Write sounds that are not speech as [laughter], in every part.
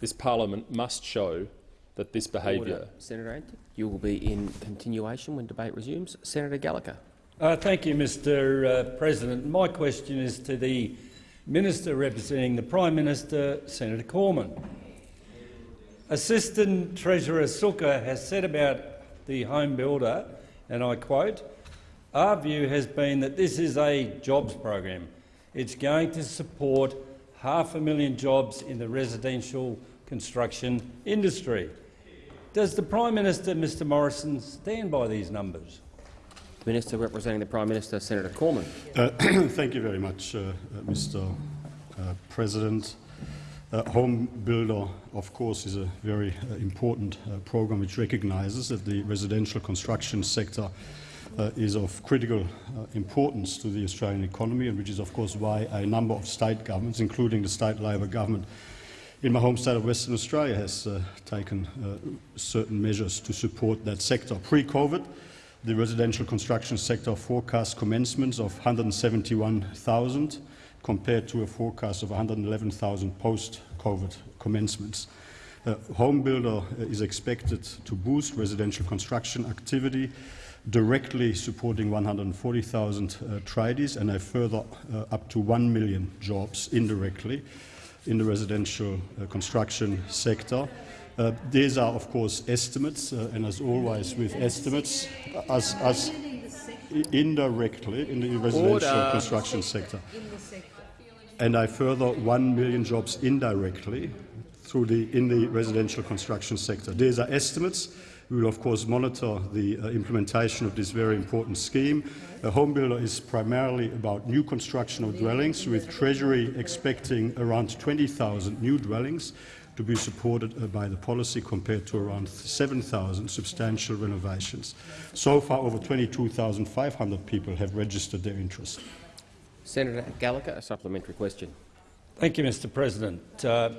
This parliament must show that this behaviour— Senator Antic, you will be in continuation when debate resumes. Senator Gallagher. Uh, thank you, Mr uh, President. My question is to the Minister representing the Prime Minister, Senator Cormann. Assistant Treasurer Sukkar has said about the home builder, and I quote, our view has been that this is a jobs program. It's going to support half a million jobs in the residential construction industry. Does the Prime Minister, Mr Morrison, stand by these numbers? Minister representing the Prime Minister, Senator Cormann. Uh, [clears throat] thank you very much, uh, Mr. Uh, President. Uh, Home Builder, of course, is a very uh, important uh, program which recognises that the residential construction sector uh, is of critical uh, importance to the Australian economy and which is, of course, why a number of state governments, including the state Labor government in my home state of Western Australia, has uh, taken certain measures to support that sector. Pre-COVID, the residential construction sector forecast commencements of 171,000 compared to a forecast of 111,000 post-COVID commencements. Uh, home builder is expected to boost residential construction activity, directly supporting 140,000 uh, tradies and a further uh, up to 1 million jobs indirectly in the residential uh, construction sector. Uh, these are, of course, estimates, uh, and as always with estimates, as, as indirectly in the residential Order. construction sector. And a further 1 million jobs indirectly through the, in the residential construction sector. These are estimates. We will, of course, monitor the uh, implementation of this very important scheme. A home builder is primarily about new construction of dwellings, with Treasury expecting around 20,000 new dwellings to be supported uh, by the policy compared to around 7,000 substantial renovations. So far, over 22,500 people have registered their interest. Senator Gallagher, a supplementary question. Thank you, Mr President. Uh,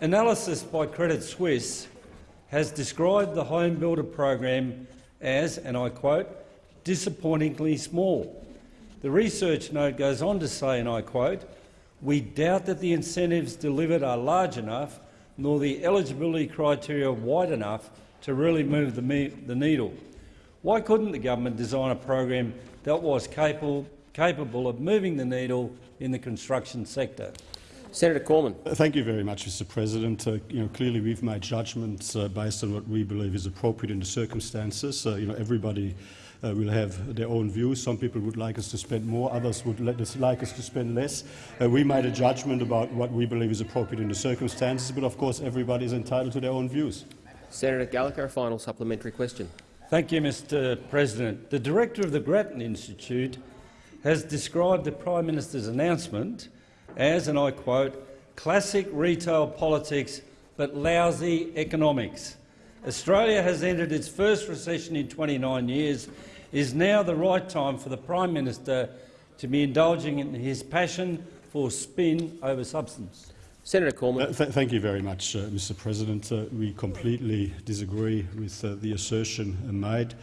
analysis by Credit Suisse has described the home builder program as, and I quote, disappointingly small. The research note goes on to say, and I quote, we doubt that the incentives delivered are large enough nor the eligibility criteria wide enough to really move the, the needle. Why couldn't the government design a program that was capable, capable of moving the needle in the construction sector? Senator Cormann. Uh, thank you very much, Mr. President. Uh, you know, clearly, we've made judgments uh, based on what we believe is appropriate in the circumstances. Uh, you know, everybody uh, will have their own views. Some people would like us to spend more, others would us, like us to spend less. Uh, we made a judgment about what we believe is appropriate in the circumstances, but of course everybody is entitled to their own views. Senator Gallagher, a final supplementary question. Thank you, Mr President. The director of the Grattan Institute has described the Prime Minister's announcement as, and I quote, classic retail politics but lousy economics. Australia has entered its first recession in 29 years. Is now the right time for the Prime Minister to be indulging in his passion for spin over substance? Senator Cormann. Uh, th thank you very much, uh, Mr President. Uh, we completely disagree with uh, the assertion made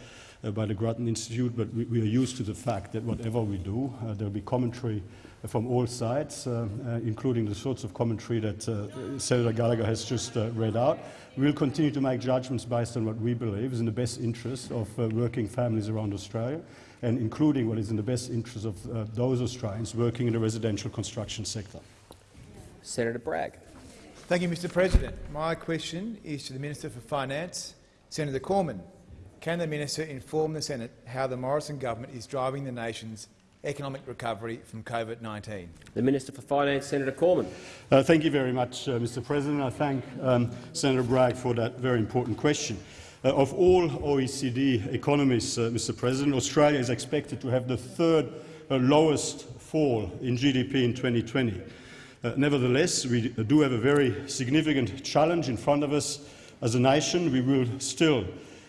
uh, by the Grattan Institute, but we, we, are used to the fact that whatever we do, uh, there will be commentary from all sides, including the sorts of commentary that Senator Gallagher has just read out. We will continue to make judgments based on what we believe is in the best interest of uh, working families around Australia and including what is in the best interest of uh, those Australians working in the residential construction sector. Senator Bragg. Thank you, Mr President. My question is to the Minister for Finance, Senator Cormann. Can the minister inform the Senate how the Morrison government is driving the nation's economic recovery from COVID-19. The Minister for Finance, Senator Cormann. Uh, thank you very much, uh, Mr President. I thank um, Senator Bragg for that very important question. Uh, of all OECD economies, uh, Mr President, Australia is expected to have the third uh, lowest fall in GDP in 2020. Uh, nevertheless, we do have a very significant challenge in front of us as a nation. We will still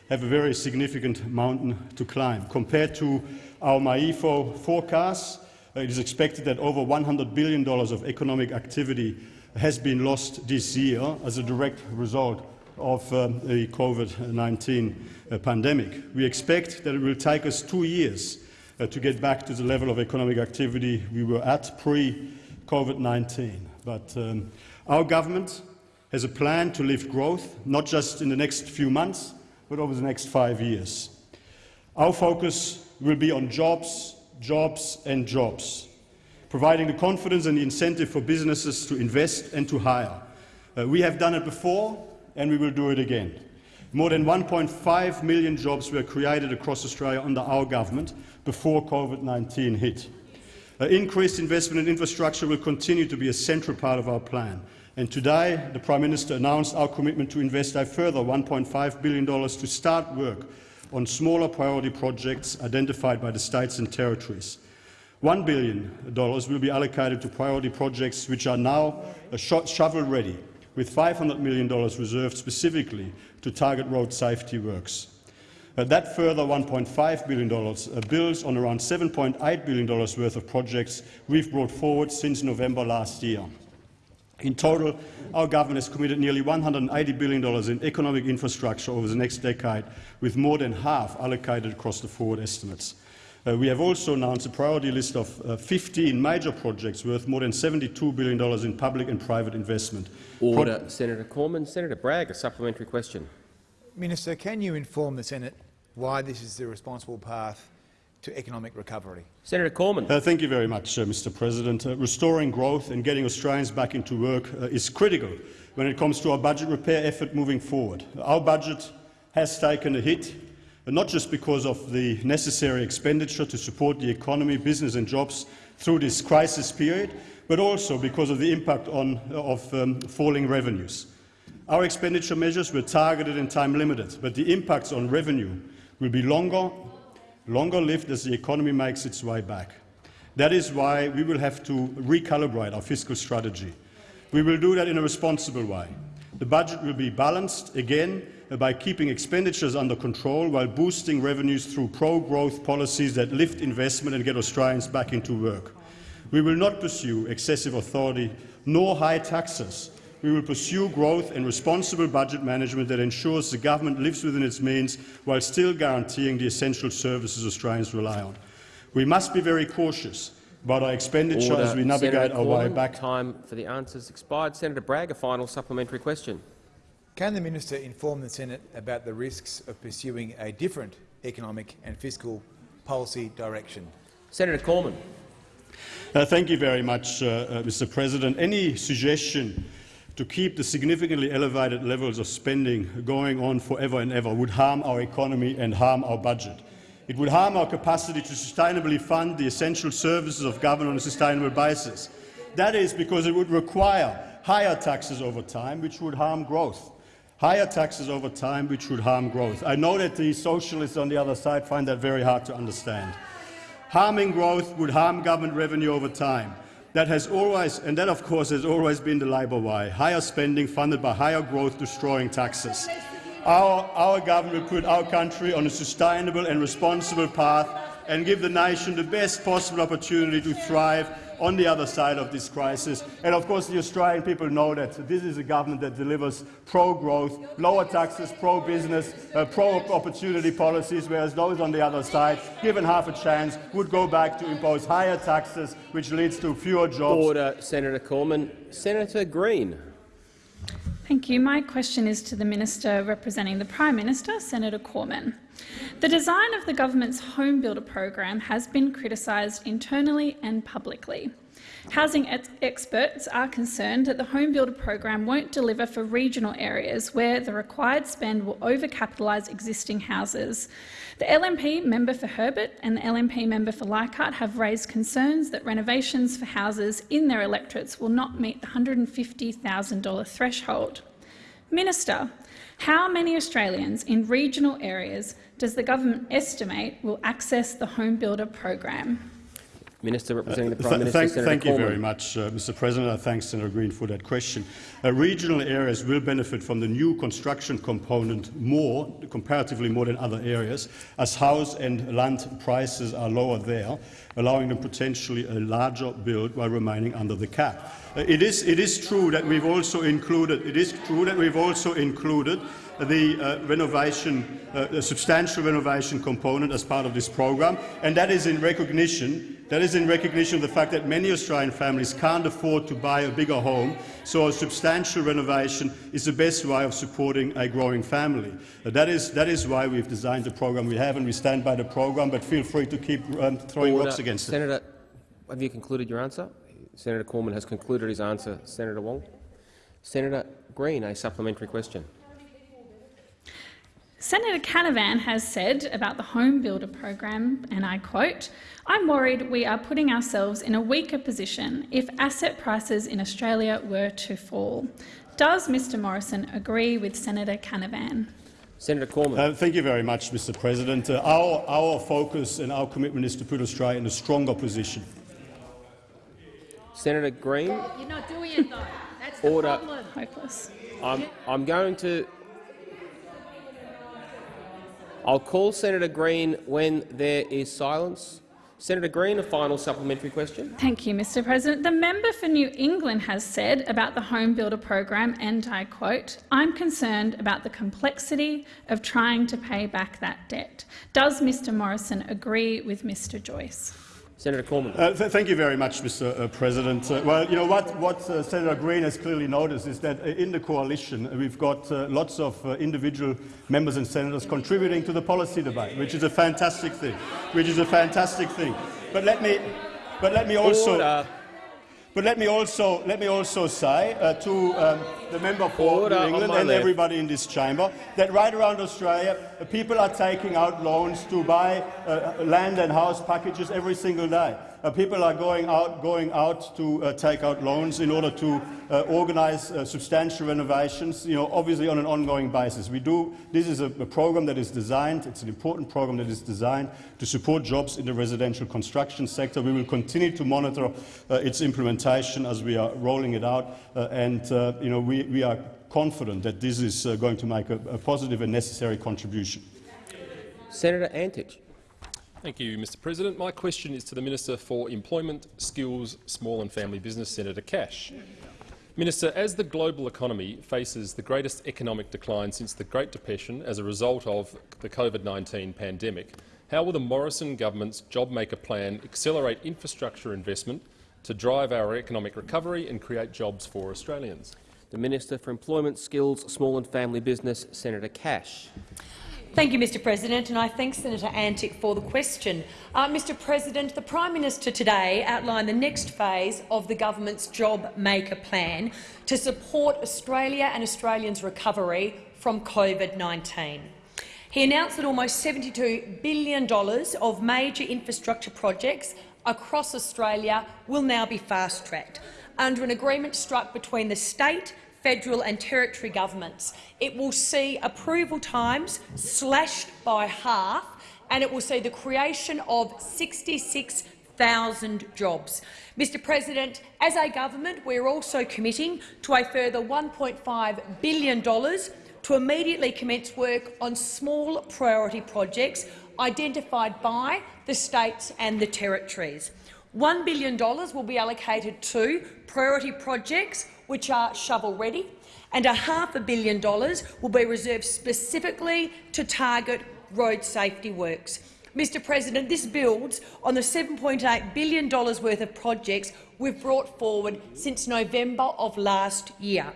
have a very significant mountain to climb. Compared to our MYEFO forecasts, uh, it is expected that over $100 billion of economic activity has been lost this year as a direct result of um, the COVID-19 uh, pandemic. We expect that it will take us two years uh, to get back to the level of economic activity we were at pre-COVID-19. But um, our government has a plan to lift growth, not just in the next few months, but over the next five years. Our focus will be on jobs, jobs and jobs, providing the confidence and the incentive for businesses to invest and to hire. Uh, we have done it before and we will do it again. More than 1.5 million jobs were created across Australia under our government before COVID-19 hit. Uh, increased investment in infrastructure will continue to be a central part of our plan. And today, the Prime Minister announced our commitment to invest a further $1.5 billion to start work on smaller priority projects identified by the states and territories. $1 billion will be allocated to priority projects which are now shovel-ready, with $500 million reserved specifically to target road safety works. Uh, that further $1.5 billion uh, builds on around $7.8 billion worth of projects we've brought forward since November last year. In total, our government has committed nearly $180 billion in economic infrastructure over the next decade, with more than half allocated across the forward estimates. Uh, we have also announced a priority list of uh, 15 major projects worth more than $72 billion in public and private investment. Order. Pro Senator Cormann. Senator Bragg, a supplementary question. Minister, can you inform the Senate why this is the responsible path to economic recovery? Senator Cormann. Uh, thank you very much, uh, Mr President. Uh, restoring growth and getting Australians back into work uh, is critical when it comes to our budget repair effort moving forward. Our budget has taken a hit, not just because of the necessary expenditure to support the economy, business and jobs through this crisis period, but also because of the impact on, of um, falling revenues. Our expenditure measures were targeted and time-limited, but the impacts on revenue will be longer, longer lived as the economy makes its way back. That is why we will have to recalibrate our fiscal strategy. We will do that in a responsible way. The budget will be balanced, again, by keeping expenditures under control while boosting revenues through pro-growth policies that lift investment and get Australians back into work. We will not pursue excessive authority nor high taxes we will pursue growth and responsible budget management that ensures the government lives within its means while still guaranteeing the essential services Australians rely on. We must be very cautious about our expenditure Order. as we navigate Senator our Cormann, way back. Time for the answers expired. Senator Bragg, a final supplementary question. Can the minister inform the Senate about the risks of pursuing a different economic and fiscal policy direction? Senator Cormann. Uh, thank you very much, uh, uh, Mr President. Any suggestion to keep the significantly elevated levels of spending going on forever and ever would harm our economy and harm our budget. It would harm our capacity to sustainably fund the essential services of government on a sustainable basis. That is because it would require higher taxes over time, which would harm growth. Higher taxes over time, which would harm growth. I know that the socialists on the other side find that very hard to understand. Harming growth would harm government revenue over time. That has always, and that of course has always been the Labor way, higher spending funded by higher growth destroying taxes. Our, our government put our country on a sustainable and responsible path and give the nation the best possible opportunity to thrive on the other side of this crisis. And of course, the Australian people know that this is a government that delivers pro-growth, lower taxes, pro-business, uh, pro-opportunity policies, whereas those on the other side, given half a chance, would go back to impose higher taxes, which leads to fewer jobs. Order, Senator Cormann. Senator Green. Thank you. My question is to the Minister representing the Prime Minister, Senator Cormann. The design of the government's Home Builder program has been criticised internally and publicly. Housing ex experts are concerned that the Home Builder program won't deliver for regional areas where the required spend will overcapitalise existing houses. The LNP member for Herbert and the LNP member for Leichhardt have raised concerns that renovations for houses in their electorates will not meet the $150,000 threshold. Minister, how many Australians in regional areas does the government estimate will access the Home Builder program? Minister representing the Uh, Prime th Minister, thank, Senator thank you Cormann. very much, uh, Mr. President. I thank Senator Green for that question. Uh, regional areas will benefit from the new construction component more, comparatively more than other areas, as house and land prices are lower there, allowing them potentially a larger build while remaining under the cap. Uh, it, is, it is true that we've also included, it is true that we've also included the uh, renovation, uh, a substantial renovation component as part of this program, and that is in recognition that is in recognition of the fact that many Australian families can't afford to buy a bigger home, so a substantial renovation is the best way of supporting a growing family. Uh, that, is, that is why we've designed the program we have, and we stand by the program, but feel free to keep um, throwing Order. rocks against it. Senator, have you concluded your answer? Senator Cormann has concluded his answer. Senator Wong. Senator Green, a supplementary question. Senator Canavan has said about the Home Builder program, and I quote, I'm worried we are putting ourselves in a weaker position if asset prices in Australia were to fall. Does Mr Morrison agree with Senator Canavan? Senator Cormann. Uh, thank you very much, Mr President. Uh, our, our focus and our commitment is to put Australia in a stronger position. Senator Green. You're not doing it though. That's the Order. problem. Hopeless. I'm, I'm going to. I'll call Senator Green when there is silence. Senator Green, a final supplementary question. Thank you, Mr President. The member for New England has said about the Home Builder program, and I quote, I'm concerned about the complexity of trying to pay back that debt. Does Mr Morrison agree with Mr Joyce? Senator Cormann. Uh, th thank you very much, Mr. Uh, President. Uh, well, you know what, what uh, Senator Green has clearly noticed is that uh, in the coalition uh, we've got uh, lots of uh, individual members and senators contributing to the policy debate, which is a fantastic thing. Which is a fantastic thing. But let me, but let me also. Order. But let me also let me also say uh, to um, the member for Order New England and left. everybody in this chamber that right around Australia, uh, people are taking out loans to buy uh, land and house packages every single day. Uh, people are going out going out to uh, take out loans in order to uh, organise uh, substantial renovations. You know, obviously on an ongoing basis. We do. This is a, a program that is designed. It's an important program that is designed to support jobs in the residential construction sector. We will continue to monitor its implementation as we are rolling it out, and you know, we, we are confident that this is uh, going to make a, a positive and necessary contribution. Senator Antic. Thank you, Mr President. My question is to the Minister for Employment, Skills, Small and Family Business, Senator Cash. Minister, as the global economy faces the greatest economic decline since the Great Depression as a result of the COVID-19 pandemic, how will the Morrison government's JobMaker plan accelerate infrastructure investment to drive our economic recovery and create jobs for Australians? The Minister for Employment, Skills, Small and Family Business, Senator Cash. Thank you, Mr President, and I thank Senator Antic for the question. Uh, Mr President, the Prime Minister today outlined the next phase of the government's Job Maker plan to support Australia and Australians' recovery from COVID-19. He announced that almost $72 billion of major infrastructure projects across Australia will now be fast-tracked under an agreement struck between the state federal and territory governments. It will see approval times slashed by half and it will see the creation of 66,000 jobs. Mr President, as a government, we are also committing to a further $1.5 billion to immediately commence work on small priority projects identified by the states and the territories. $1 billion will be allocated to priority projects which are shovel-ready, and a half a billion dollars will be reserved specifically to target road safety works. Mr President, this builds on the $7.8 billion worth of projects we've brought forward since November of last year.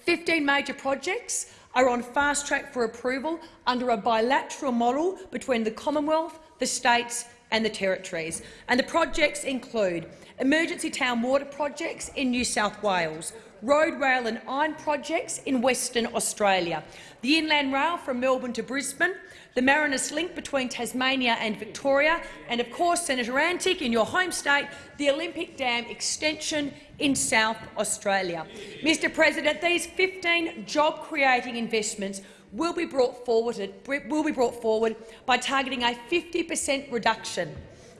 15 major projects are on fast track for approval under a bilateral model between the Commonwealth, the states and the territories. And the projects include emergency town water projects in New South Wales, road, rail and iron projects in Western Australia, the Inland Rail from Melbourne to Brisbane, the Marinus Link between Tasmania and Victoria, and of course, Senator Antic, in your home state, the Olympic Dam extension in South Australia. Mr President, these 15 job-creating investments will be brought forward will be brought forward by targeting a 50 per cent reduction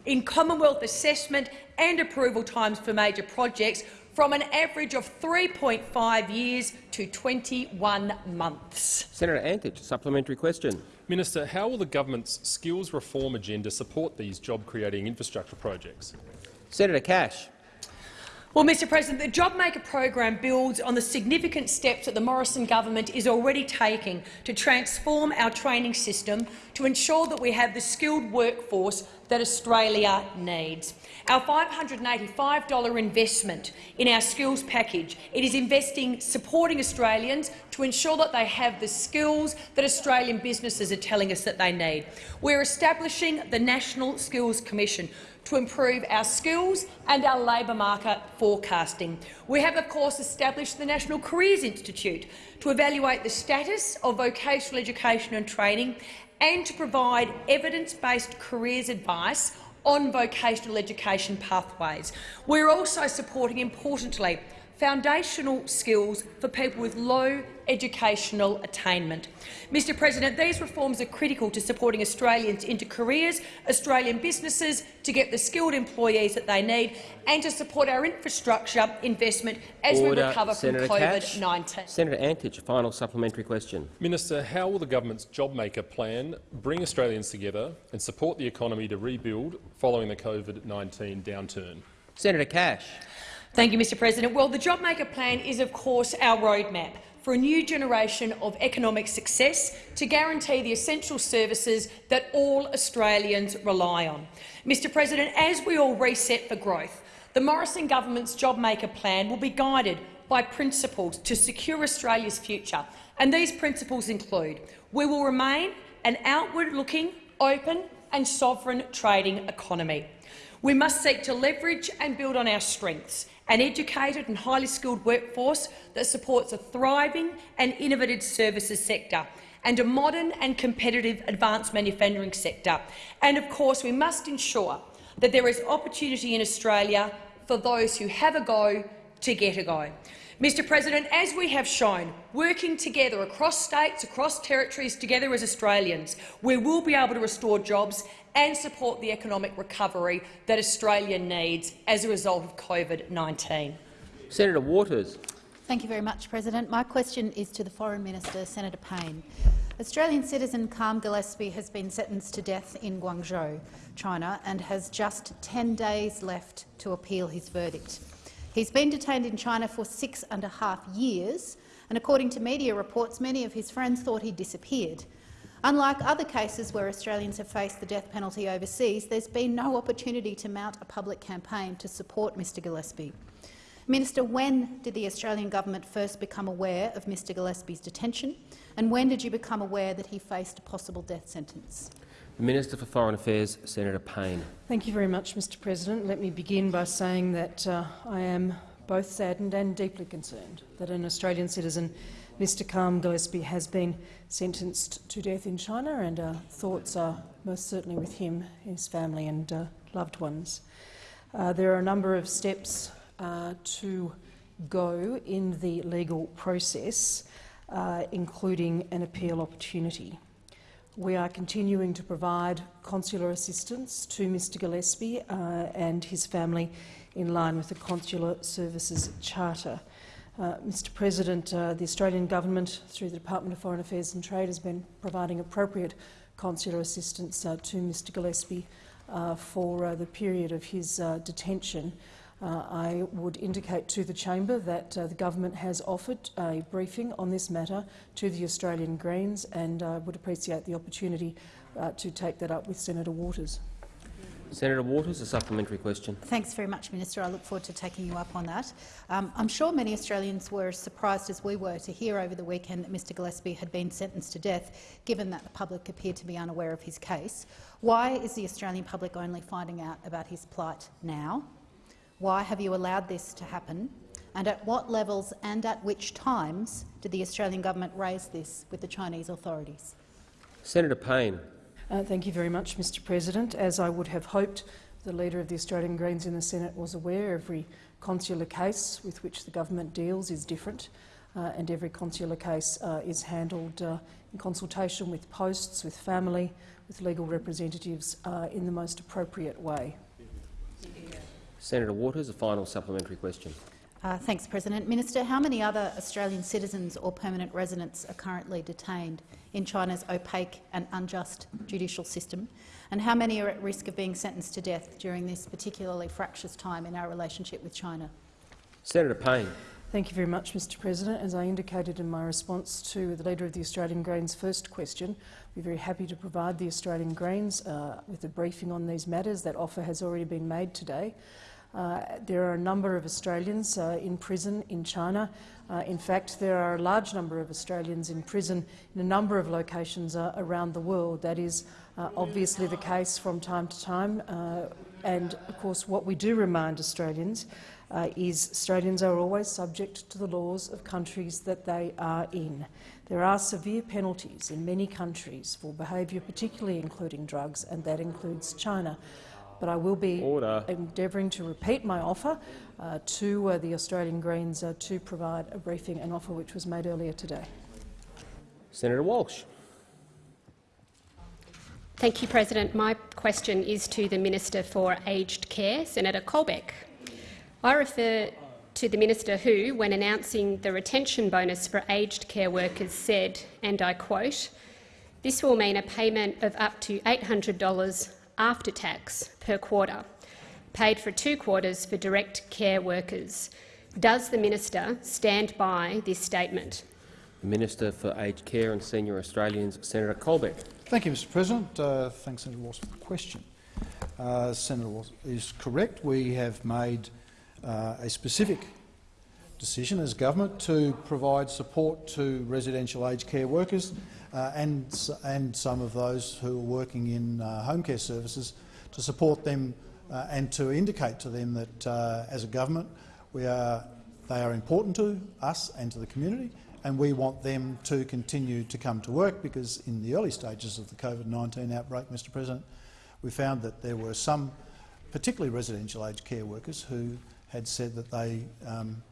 in Commonwealth assessment and approval times for major projects from an average of 3.5 years to 21 months. Senator Antic, supplementary question. Minister, how will the government's skills reform agenda support these job-creating infrastructure projects? Senator Cash. Well, Mr President, the JobMaker program builds on the significant steps that the Morrison government is already taking to transform our training system to ensure that we have the skilled workforce that Australia needs. Our $585 investment in our skills package it is investing supporting Australians to ensure that they have the skills that Australian businesses are telling us that they need. We're establishing the National Skills Commission to improve our skills and our labour market forecasting. We have, of course, established the National Careers Institute to evaluate the status of vocational education and training and to provide evidence-based careers advice on vocational education pathways. We're also supporting, importantly, foundational skills for people with low educational attainment. Mr President, these reforms are critical to supporting Australians into careers, Australian businesses to get the skilled employees that they need and to support our infrastructure investment as Order. we recover Senator from COVID-19. Senator Antic, a final supplementary question. Minister, how will the government's JobMaker plan bring Australians together and support the economy to rebuild following the COVID-19 downturn? Senator Cash. Thank you, Mr President. Well, the JobMaker plan is, of course, our roadmap for a new generation of economic success to guarantee the essential services that all Australians rely on. Mr President, as we all reset for growth, the Morrison government's JobMaker plan will be guided by principles to secure Australia's future, and these principles include we will remain an outward-looking, open and sovereign trading economy. We must seek to leverage and build on our strengths, an educated and highly skilled workforce that supports a thriving and innovative services sector and a modern and competitive advanced manufacturing sector. And of course, we must ensure that there is opportunity in Australia for those who have a go to get a go. Mr President, as we have shown, working together across states, across territories, together as Australians, we will be able to restore jobs and support the economic recovery that Australia needs as a result of COVID-19. Senator Waters. Thank you very much, President. My question is to the Foreign Minister, Senator Payne. Australian citizen Karm Gillespie has been sentenced to death in Guangzhou, China, and has just 10 days left to appeal his verdict. He's been detained in China for six and a half years, and according to media reports, many of his friends thought he disappeared. Unlike other cases where Australians have faced the death penalty overseas, there's been no opportunity to mount a public campaign to support Mr Gillespie. Minister, when did the Australian government first become aware of Mr Gillespie's detention, and when did you become aware that he faced a possible death sentence? The Minister for Foreign Affairs, Senator Payne. Thank you very much, Mr President. Let me begin by saying that uh, I am both saddened and deeply concerned that an Australian citizen, Mr Karm Gillespie, has been sentenced to death in China, and our thoughts are most certainly with him, his family and uh, loved ones. Uh, there are a number of steps uh, to go in the legal process, uh, including an appeal opportunity. We are continuing to provide consular assistance to Mr Gillespie uh, and his family in line with the Consular Services Charter. Uh, Mr President, uh, the Australian Government, through the Department of Foreign Affairs and Trade, has been providing appropriate consular assistance uh, to Mr Gillespie uh, for uh, the period of his detention. Uh, I would indicate to the chamber that uh, the government has offered a briefing on this matter to the Australian Greens and I uh, would appreciate the opportunity uh, to take that up with Senator Waters. Senator Waters, a supplementary question. Thanks very much, Minister. I look forward to taking you up on that. Um, I'm sure many Australians were as surprised as we were to hear over the weekend that Mr Gillespie had been sentenced to death, given that the public appeared to be unaware of his case. Why is the Australian public only finding out about his plight now? Why have you allowed this to happen? And at what levels and at which times did the Australian government raise this with the Chinese authorities? Senator Payne. Uh, thank you very much, Mr President. As I would have hoped, the Leader of the Australian Greens in the Senate was aware every consular case with which the government deals is different uh, and every consular case uh, is handled uh, in consultation with posts, with family, with legal representatives uh, in the most appropriate way. Senator Waters, a final supplementary question. Uh, thanks, President. Minister, how many other Australian citizens or permanent residents are currently detained in China's opaque and unjust judicial system? And how many are at risk of being sentenced to death during this particularly fractious time in our relationship with China? Senator Payne. Thank you very much, Mr President. As I indicated in my response to the Leader of the Australian Greens' first question, we're very happy to provide the Australian Greens uh, with a briefing on these matters. That offer has already been made today. Uh, there are a number of Australians uh, in prison in China. Uh, in fact, there are a large number of Australians in prison in a number of locations uh, around the world. That is uh, obviously the case from time to time. Uh, and, of course, what we do remind Australians is Australians are always subject to the laws of countries that they are in. There are severe penalties in many countries for behaviour, particularly including drugs, and that includes China but I will be Order. endeavouring to repeat my offer uh, to uh, the Australian Greens uh, to provide a briefing, an offer which was made earlier today. Senator Walsh. Thank you, President. My question is to the Minister for Aged Care, Senator Colbeck. I refer to the minister who, when announcing the retention bonus for aged care workers, said, and I quote, this will mean a payment of up to $800 after tax per quarter, paid for two quarters for direct care workers. Does the minister stand by this statement? The Minister for Aged Care and Senior Australians, Senator Colbeck. Thank you, Mr President. Uh, thanks, Senator Walsh, for the question. Uh, Senator Walsh is correct. We have made uh, a specific decision as government to provide support to residential aged care workers uh, and, and some of those who are working in uh, home care services to support them uh, and to indicate to them that uh, as a government we are, they are important to us and to the community and we want them to continue to come to work because in the early stages of the COVID-19 outbreak, Mr President, we found that there were some, particularly residential aged care workers, who had said that they um,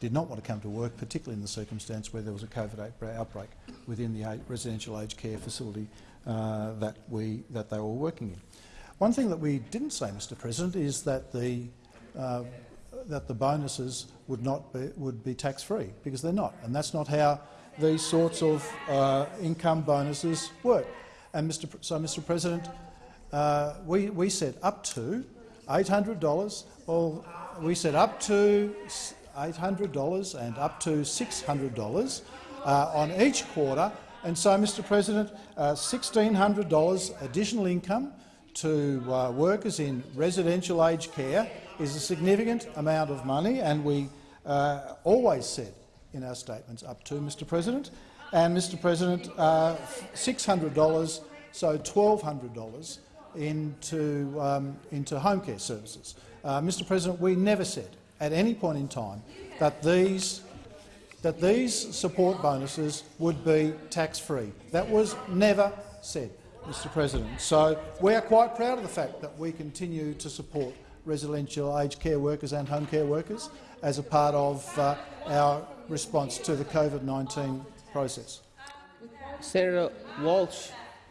did not want to come to work, particularly in the circumstance where there was a COVID outbreak within the residential aged care facility uh, that, we, that they were working in. One thing that we didn't say, Mr President, is that the, uh, that the bonuses would, not be, would be tax-free, because they're not, and that's not how these sorts of uh, income bonuses work. And Mr. so, Mr President, uh, we, we said up to $800, well, we said up to $800 and up to $600 uh, on each quarter. And so, Mr President, uh, $1,600 additional income to uh, workers in residential aged care is a significant amount of money, and we uh, always said in our statements up to, Mr President. And, Mr President, uh, $600, so $1,200 into, um, into home care services. Uh, Mr President, we never said at any point in time that these, that these support bonuses would be tax-free. That was never said, Mr President. So we are quite proud of the fact that we continue to support residential aged care workers and home care workers as a part of uh, our response to the COVID-19 process. Senator Walsh,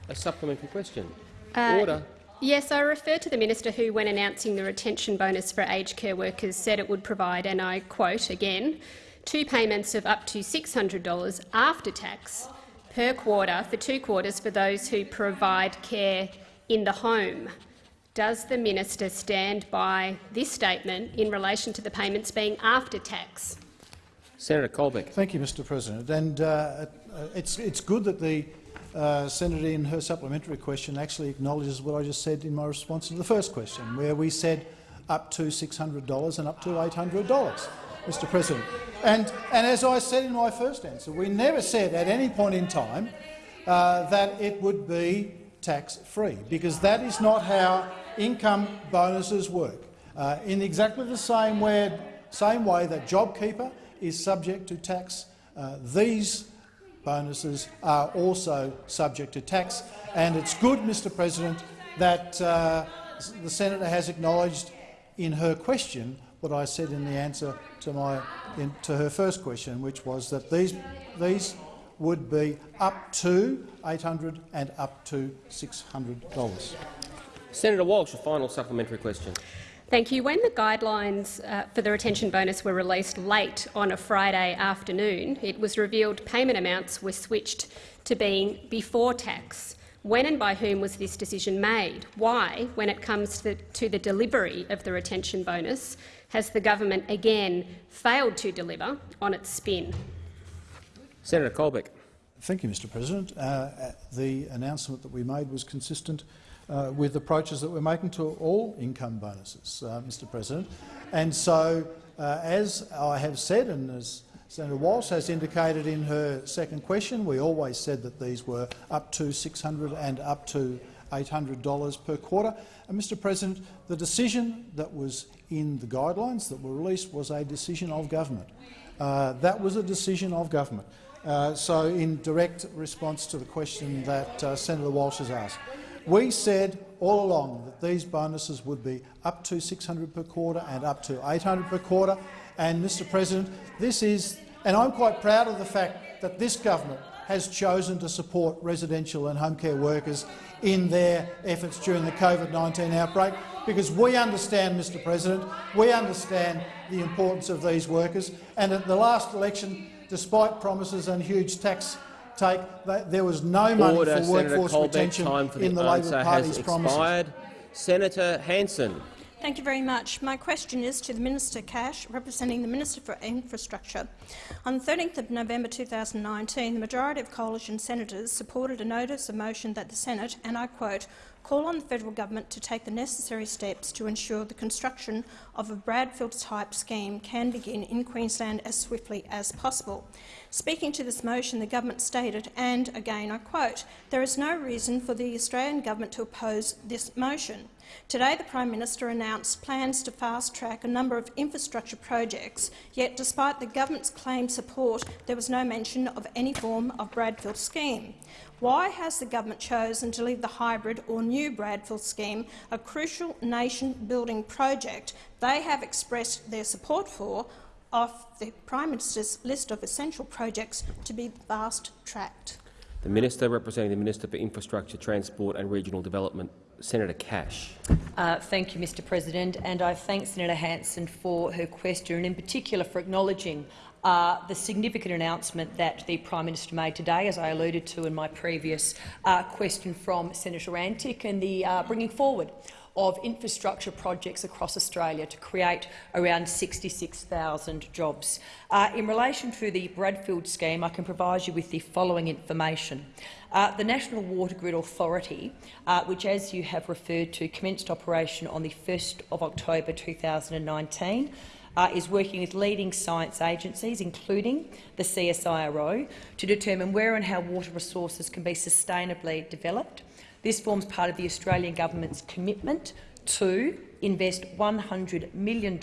a supplementary question. Uh, Order. Yes, I refer to the minister who, when announcing the retention bonus for aged care workers, said it would provide, and I quote again, two payments of up to $600 after tax per quarter for two quarters for those who provide care in the home. Does the minister stand by this statement in relation to the payments being after tax? Senator Colbeck. Thank you, Mr President. And uh, it's, it's good that the uh, Senator in her supplementary question actually acknowledges what I just said in my response to the first question, where we said up to $600 and up to $800, Mr President. And, and as I said in my first answer, we never said at any point in time uh, that it would be tax-free, because that is not how income bonuses work. Uh, in exactly the same way, same way that JobKeeper is subject to tax, uh, these bonuses are also subject to tax. And it's good, Mr President, that uh, the senator has acknowledged in her question what I said in the answer to, my, in, to her first question, which was that these, these would be up to 800 and up to $600. Senator Walsh, a final supplementary question. Thank you. When the guidelines uh, for the retention bonus were released late on a Friday afternoon, it was revealed payment amounts were switched to being before tax. When and by whom was this decision made? Why, when it comes to, to the delivery of the retention bonus, Has the government again failed to deliver on its spin? Senator Colbeck. Thank you, Mr President. Uh, the announcement that we made was consistent uh, with approaches that we're making to all income bonuses, uh, Mr President. And so, uh, as I have said, and as Senator Walsh has indicated in her second question, we always said that these were up to 600 and up to $800 per quarter. And, Mr President, the decision that was in the guidelines that were released was a decision of government. Uh, that was a decision of government. Uh, so, in direct response to the question that uh, Senator Walsh has asked, we said all along that these bonuses would be up to 600 per quarter and up to 800 per quarter. And, Mr President, this is, and I'm quite proud of the fact that this government has chosen to support residential and home care workers in their efforts during the COVID-19 outbreak, because we understand, Mr President, we understand the importance of these workers. And at the last election, despite promises and huge tax take, there was no money Order, for Senator workforce Colbeck, retention time for the in the answer Labor Party's has promises. Senator Hanson. Thank you very much. My question is to the Minister Cash, representing the Minister for Infrastructure. On 13th of November 2019, the majority of coalition senators supported a notice of motion that the Senate, and I quote, call on the federal government to take the necessary steps to ensure the construction of a Bradfield-type scheme can begin in Queensland as swiftly as possible. Speaking to this motion, the government stated, and again I quote, there is no reason for the Australian government to oppose this motion. Today, the Prime Minister announced plans to fast-track a number of infrastructure projects, yet despite the government's claimed support, there was no mention of any form of Bradfield scheme. Why has the government chosen to leave the hybrid or new Bradfield scheme, a crucial nation-building project they have expressed their support for, off the Prime Minister's list of essential projects to be fast-tracked? The Minister representing the Minister for Infrastructure, Transport and Regional Development, Senator Cash. Uh, thank you, Mr President, and I thank Senator Hanson for her question and in particular for acknowledging uh, the significant announcement that the Prime Minister made today, as I alluded to in my previous uh, question from Senator Antic, and the uh, bringing forward of infrastructure projects across Australia to create around 66,000 jobs. Uh, in relation to the Bradfield scheme, I can provide you with the following information. Uh, the National Water Grid Authority, uh, which, as you have referred to, commenced operation on the 1st of October 2019, uh, is working with leading science agencies, including the CSIRO, to determine where and how water resources can be sustainably developed. This forms part of the Australian government's commitment to invest $100 million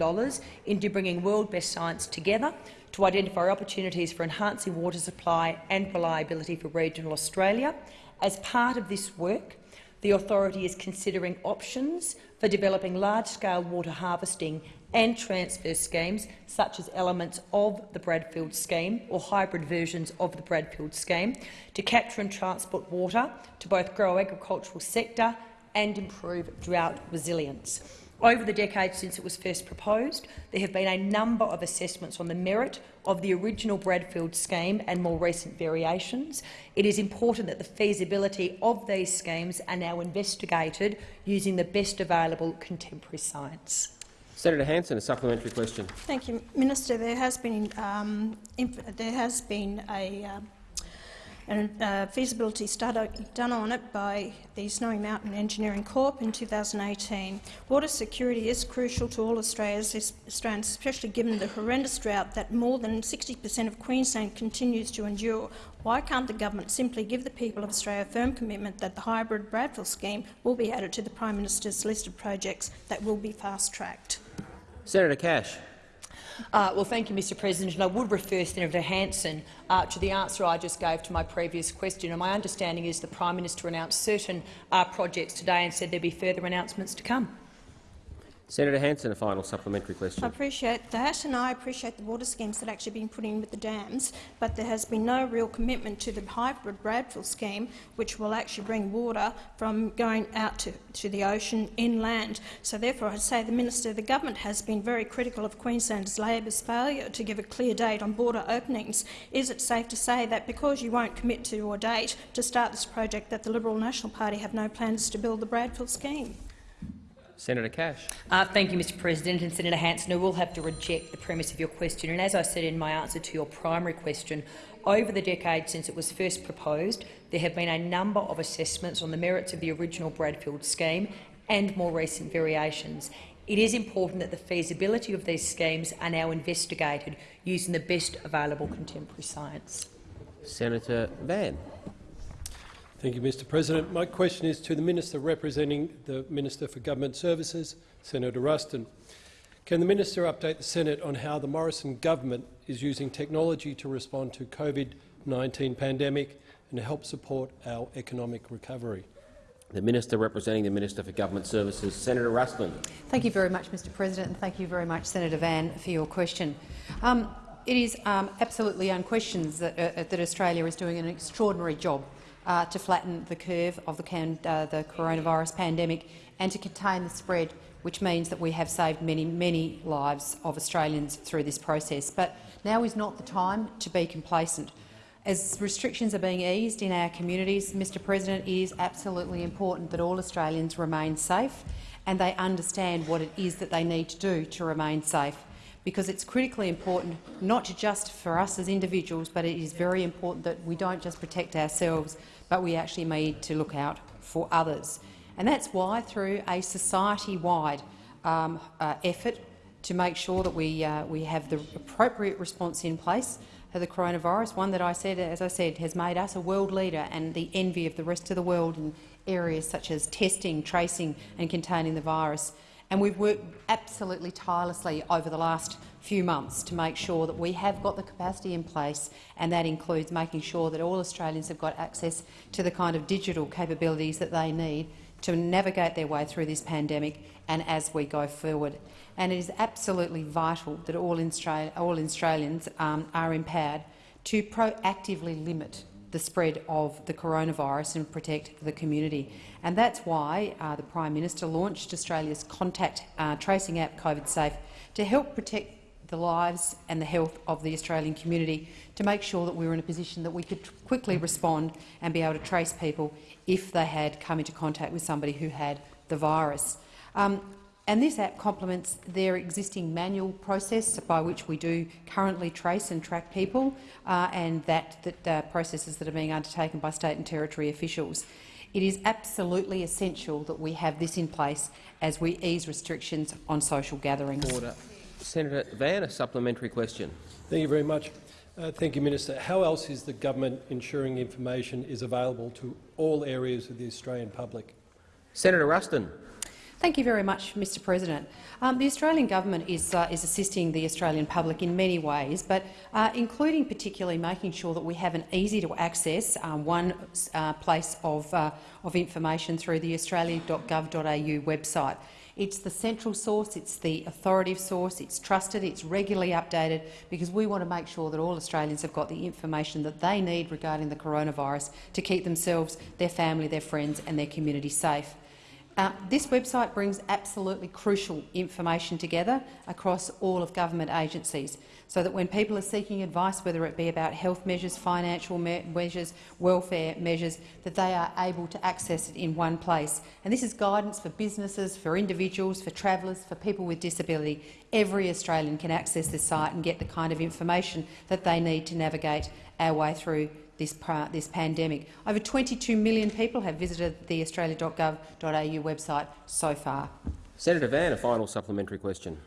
into bringing world-best science together to identify opportunities for enhancing water supply and reliability for regional Australia. As part of this work, the authority is considering options for developing large-scale water harvesting and transfer schemes, such as elements of the Bradfield scheme or hybrid versions of the Bradfield scheme, to capture and transport water to both grow agricultural sector and improve drought resilience. Over the decades since it was first proposed, there have been a number of assessments on the merit of the original Bradfield scheme and more recent variations. It is important that the feasibility of these schemes are now investigated using the best available contemporary science. Senator Hanson, a supplementary question. Thank you, Minister. There has been um, there has been a, uh, a uh, feasibility study done on it by the Snowy Mountain Engineering Corp in 2018. Water security is crucial to all Australians, especially given the horrendous drought that more than 60 per cent of Queensland continues to endure. Why can't the government simply give the people of Australia a firm commitment that the hybrid Bradfield scheme will be added to the Prime Minister's list of projects that will be fast-tracked? Senator Cash. Uh, well, thank you, Mr President. And I would refer Senator Hanson uh, to the answer I just gave to my previous question. And my understanding is the Prime Minister announced certain uh, projects today and said there would be further announcements to come. Senator Hanson, a final supplementary question. I appreciate that, and I appreciate the water schemes that have actually been put in with the dams, but there has been no real commitment to the hybrid Bradfield scheme, which will actually bring water from going out to, to the ocean inland. So therefore, I say the Minister, of the government has been very critical of Queensland's Labor's failure to give a clear date on border openings. Is it safe to say that because you won't commit to your date to start this project that the Liberal National Party have no plans to build the Bradfield scheme? Senator Cash. Uh, thank you, Mr President. And Senator Hanson, I will have to reject the premise of your question. And as I said in my answer to your primary question, over the decade since it was first proposed, there have been a number of assessments on the merits of the original Bradfield scheme and more recent variations. It is important that the feasibility of these schemes are now investigated using the best available contemporary science. Senator Van. Thank you, Mr President. My question is to the Minister representing the Minister for Government Services, Senator Ruston. Can the Minister update the Senate on how the Morrison government is using technology to respond to COVID-19 pandemic and help support our economic recovery? The Minister representing the Minister for Government Services, Senator Ruston. Thank you very much, Mr President, and thank you very much, Senator Van, for your question. Um, it is um, absolutely unquestioned that, uh, that Australia is doing an extraordinary job uh, to flatten the curve of the, can, uh, the coronavirus pandemic and to contain the spread, which means that we have saved many, many lives of Australians through this process. But now is not the time to be complacent. As restrictions are being eased in our communities, Mr President, it is absolutely important that all Australians remain safe and they understand what it is that they need to do to remain safe because it's critically important, not just for us as individuals, but it is very important that we don't just protect ourselves, but we actually need to look out for others. And that's why, through a society-wide um, uh, effort to make sure that we, uh, we have the appropriate response in place for the coronavirus, one that I said, as I said, has made us a world leader and the envy of the rest of the world in areas such as testing, tracing and containing the virus. And we've worked absolutely tirelessly over the last few months to make sure that we have got the capacity in place, and that includes making sure that all Australians have got access to the kind of digital capabilities that they need to navigate their way through this pandemic and as we go forward. And it is absolutely vital that all, all Australians um, are empowered to proactively limit the spread of the coronavirus and protect the community. And that's why uh, the Prime Minister launched Australia's contact uh, tracing app COVID Safe to help protect the lives and the health of the Australian community to make sure that we were in a position that we could quickly respond and be able to trace people if they had come into contact with somebody who had the virus. Um, and this app complements their existing manual process by which we do currently trace and track people, uh, and that, that uh, processes that are being undertaken by state and territory officials. It is absolutely essential that we have this in place as we ease restrictions on social gatherings. Order. Senator Van, a supplementary question. Thank you very much. Uh, thank you, Minister. How else is the government ensuring information is available to all areas of the Australian public? Senator Ruston. Thank you very much, Mr President. Um, the Australian government is, uh, is assisting the Australian public in many ways, but uh, including particularly making sure that we have an easy-to-access um, one uh, place of, uh, of information through the australia.gov.au website. It's the central source, it's the authoritative source, it's trusted, it's regularly updated because we want to make sure that all Australians have got the information that they need regarding the coronavirus to keep themselves, their family, their friends and their community safe. Uh, this website brings absolutely crucial information together across all of government agencies so that when people are seeking advice, whether it be about health measures, financial me measures, welfare measures, that they are able to access it in one place. And this is guidance for businesses, for individuals, for travellers, for people with disability. Every Australian can access this site and get the kind of information that they need to navigate our way through this, this pandemic. Over 22 million people have visited the australia.gov.au website so far. Senator Van, a final supplementary question.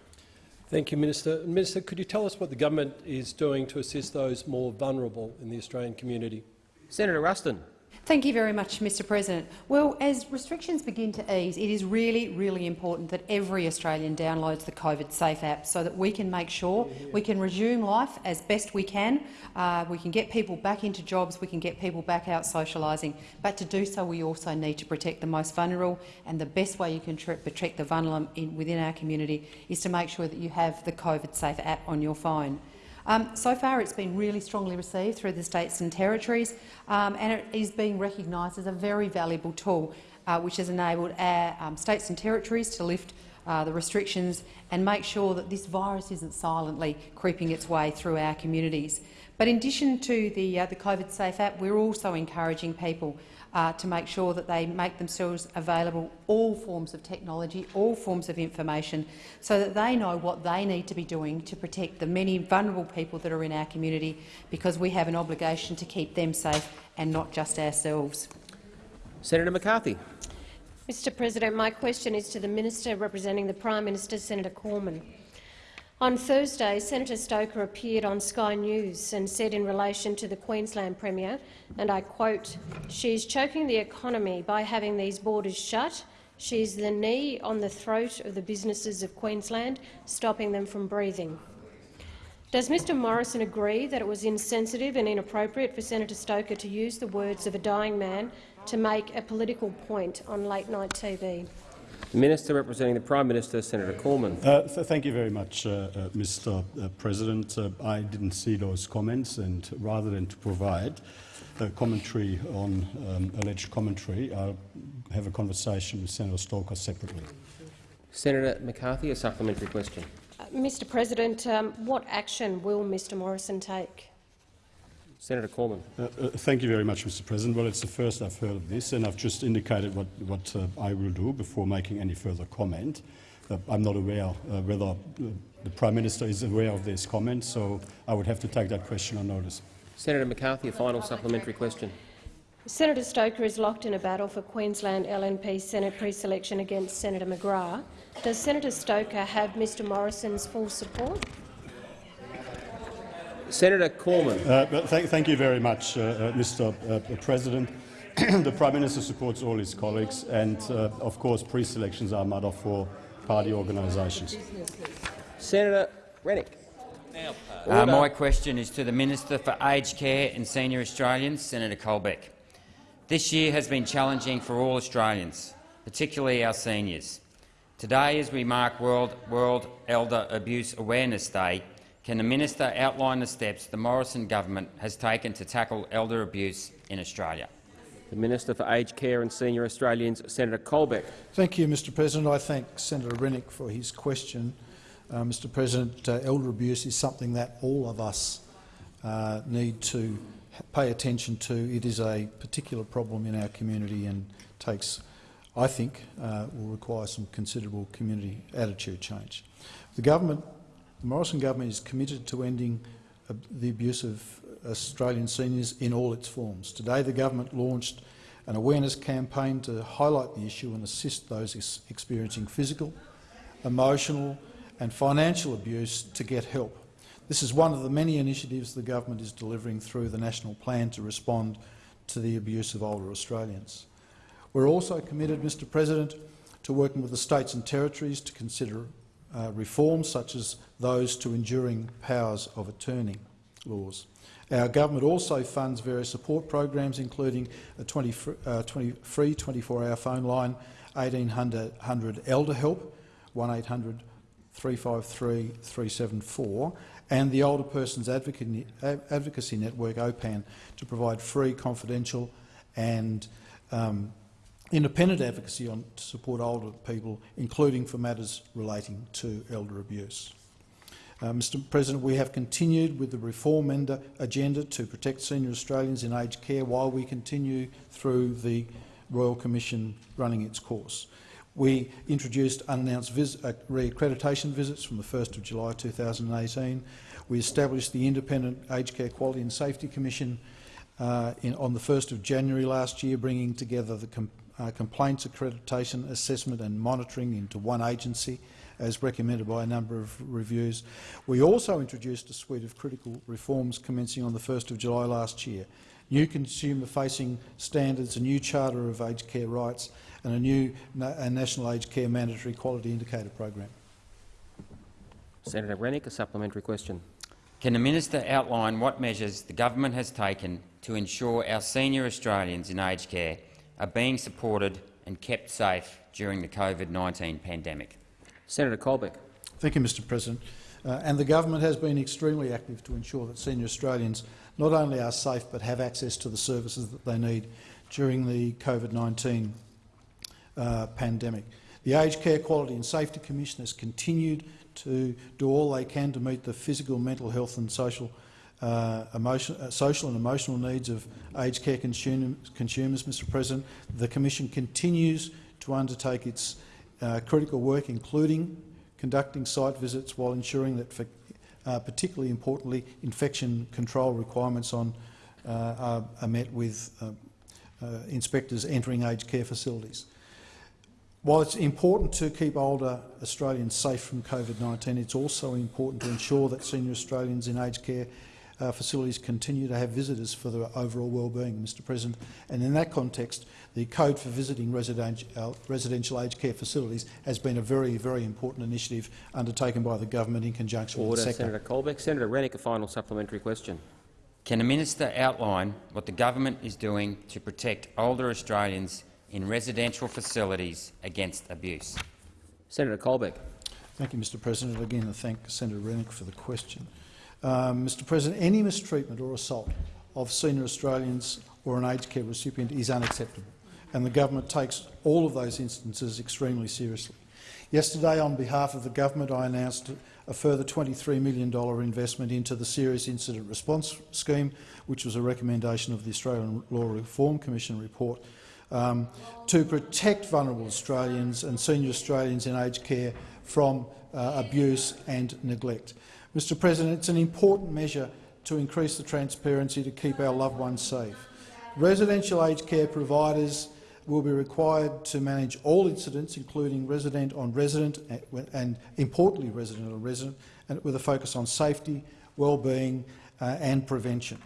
Thank you, Minister. Minister, could you tell us what the government is doing to assist those more vulnerable in the Australian community? Senator Ruston. Thank you very much, Mr President. Well, as restrictions begin to ease, it is really, really important that every Australian downloads the COVID Safe app so that we can make sure we can resume life as best we can. Uh, we can get people back into jobs, we can get people back out socialising, but to do so we also need to protect the most vulnerable, and the best way you can protect the vulnerable in, within our community is to make sure that you have the COVID Safe app on your phone. Um, so far, it's been really strongly received through the states and territories, um, and it is being recognised as a very valuable tool, uh, which has enabled our um, states and territories to lift uh, the restrictions and make sure that this virus isn't silently creeping its way through our communities. But in addition to the, uh, the COVID Safe app, we're also encouraging people uh, to make sure that they make themselves available all forms of technology, all forms of information, so that they know what they need to be doing to protect the many vulnerable people that are in our community, because we have an obligation to keep them safe and not just ourselves. Senator McCarthy. Mr President, my question is to the Minister representing the Prime Minister, Senator Cormann. On Thursday, Senator Stoker appeared on Sky News and said in relation to the Queensland Premier, and I quote, she is choking the economy by having these borders shut. She is the knee on the throat of the businesses of Queensland, stopping them from breathing. Does Mr Morrison agree that it was insensitive and inappropriate for Senator Stoker to use the words of a dying man to make a political point on late-night TV? The Minister representing the Prime Minister, Senator Cormann. Uh, th thank you very much, uh, uh, Mr uh, President. Uh, I didn't see those comments, and rather than to provide a commentary on um, alleged commentary, I'll have a conversation with Senator Stoker separately. Senator McCarthy, a supplementary question. Uh, Mr President, um, what action will Mr Morrison take? Senator Cormann. Uh, uh, thank you very much, Mr. President. Well, it's the first I've heard of this, and I've just indicated what, what uh, I will do before making any further comment. Uh, I'm not aware uh, whether uh, the Prime Minister is aware of this comment, so I would have to take that question on notice. Senator McCarthy, a final supplementary question. Senator Stoker is locked in a battle for Queensland LNP Senate pre-selection against Senator McGrath. Does Senator Stoker have Mr Morrison's full support? Senator Cormann. Uh, thank, thank, you very much, uh, uh, Mr. Uh, President. [clears throat] the Prime Minister supports all his colleagues, and uh, of course, pre-selections are a matter for party organisations. Senator Rennick. Uh, my question is to the Minister for Aged Care and Senior Australians, Senator Colbeck. This year has been challenging for all Australians, particularly our seniors. Today, as we mark World, World Elder Abuse Awareness Day, can the minister outline the steps the Morrison government has taken to tackle elder abuse in Australia? The Minister for Aged Care and Senior Australians, Senator Colbeck. Thank you, Mr President. I thank Senator Rennick for his question. Uh, Mr President, uh, elder abuse is something that all of us uh, need to pay attention to. It is a particular problem in our community and takes, I think, uh, will require some considerable community attitude change. The government the Morrison government is committed to ending uh, the abuse of Australian seniors in all its forms. Today the government launched an awareness campaign to highlight the issue and assist those ex experiencing physical, emotional and financial abuse to get help. This is one of the many initiatives the government is delivering through the National Plan to respond to the abuse of older Australians. We're also committed, Mr President, to working with the states and territories to consider uh, reforms such as those to enduring powers of attorney laws. Our government also funds various support programs, including a 20, uh, 20 free 24-hour phone line, 1800 Elder Help, 1800 353 374, and the Older Persons Advocacy Network, OPAN, to provide free, confidential and um, independent advocacy on, to support older people, including for matters relating to elder abuse. Uh, Mr President, we have continued with the reform agenda to protect senior Australians in aged care while we continue through the Royal Commission running its course. We introduced unannounced vis uh, re-accreditation visits from the 1st of July 2018. We established the Independent Aged Care Quality and Safety Commission uh, in, on the 1st of January last year, bringing together the uh, complaints accreditation, assessment and monitoring into one agency, as recommended by a number of reviews. We also introduced a suite of critical reforms commencing on the 1st of July last year. New consumer-facing standards, a new charter of aged care rights and a new na a national aged care mandatory quality indicator program. Senator Rennick, a supplementary question. Can the minister outline what measures the government has taken to ensure our senior Australians in aged care are being supported and kept safe during the COVID-19 pandemic. Senator Colbeck. Thank you, Mr President. Uh, and the government has been extremely active to ensure that senior Australians not only are safe but have access to the services that they need during the COVID-19 uh, pandemic. The Aged Care Quality and Safety Commission has continued to do all they can to meet the physical, mental health and social, uh, emotion, uh, social and emotional needs of aged care consum consumers, Mr President. The Commission continues to undertake its uh, critical work, including conducting site visits while ensuring that, for, uh, particularly importantly, infection control requirements on, uh, are, are, met with uh, inspectors entering aged care facilities. While it's important to keep older Australians safe from COVID-19, it's also important to ensure that senior Australians in aged care uh, facilities continue to have visitors for their overall well-being, Mr President. And in that context, the Code for Visiting Residential, uh, residential Aged Care Facilities has been a very, very important initiative undertaken by the government in conjunction Order, with the sector. Senator Colbeck. Senator Rennick, a final supplementary question. Can the minister outline what the government is doing to protect older Australians in residential facilities against abuse? Senator Colbeck. Thank you, Mr President. Again, I thank Senator Rennick for the question. Um, Mr President, any mistreatment or assault of senior Australians or an aged care recipient is unacceptable, and the government takes all of those instances extremely seriously. Yesterday, on behalf of the government, I announced a further $23 million investment into the Serious Incident Response Scheme, which was a recommendation of the Australian Law Reform Commission report, um, to protect vulnerable Australians and senior Australians in aged care from uh, abuse and neglect. Mr President, it's an important measure to increase the transparency to keep our loved ones safe. Residential aged care providers will be required to manage all incidents, including resident on resident and, importantly, resident on resident, and with a focus on safety, well-being uh, and prevention.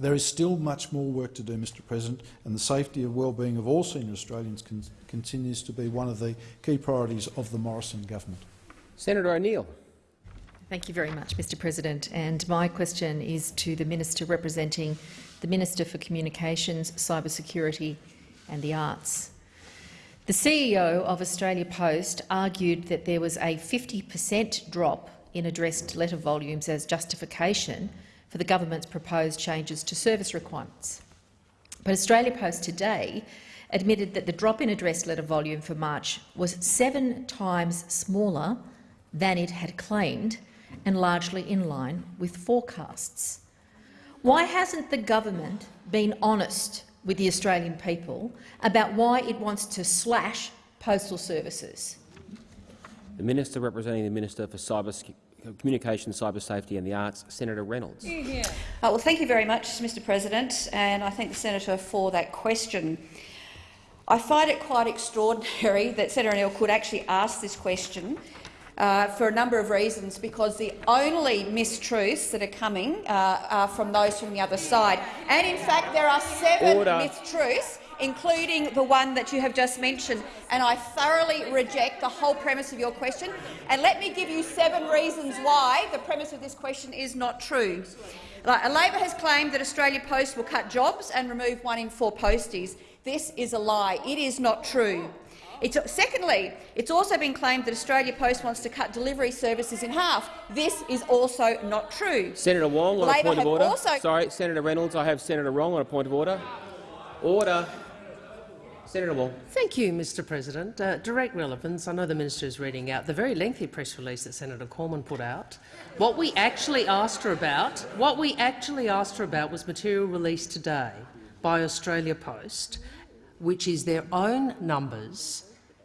There is still much more work to do, Mr President, and the safety and well-being of all senior Australians con continues to be one of the key priorities of the Morrison government. Senator O'Neill. Thank you very much, Mr President. And my question is to the Minister representing the Minister for Communications, Cybersecurity and the Arts. The CEO of Australia Post argued that there was a 50 per cent drop in addressed letter volumes as justification for the government's proposed changes to service requirements. But Australia Post today admitted that the drop in addressed letter volume for March was seven times smaller than it had claimed and largely in line with forecasts. Why hasn't the government been honest with the Australian people about why it wants to slash postal services? The Minister representing the Minister for Cyber Communication, Cyber Safety and the Arts, Senator Reynolds. Uh, well, thank you very much, Mr President, and I thank the senator for that question. I find it quite extraordinary [laughs] that Senator Neal could actually ask this question uh, for a number of reasons, because the only mistruths that are coming uh, are from those from the other side. And in fact, there are seven Order. mistruths including the one that you have just mentioned, and I thoroughly reject the whole premise of your question. And let me give you seven reasons why the premise of this question is not true. Labor has claimed that Australia Post will cut jobs and remove one in four posties. This is a lie. It is not true. It's, secondly, it's also been claimed that Australia Post wants to cut delivery services in half. This is also not true. Senator Wong on Labor a point of order. Sorry, Senator Reynolds, I have Senator Wong on a point of order. Order. Senator Wong. Thank you, Mr President. Uh, direct relevance. I know the minister is reading out the very lengthy press release that Senator Cormann put out. What we actually asked her about, what we actually asked her about was material released today by Australia Post, which is their own numbers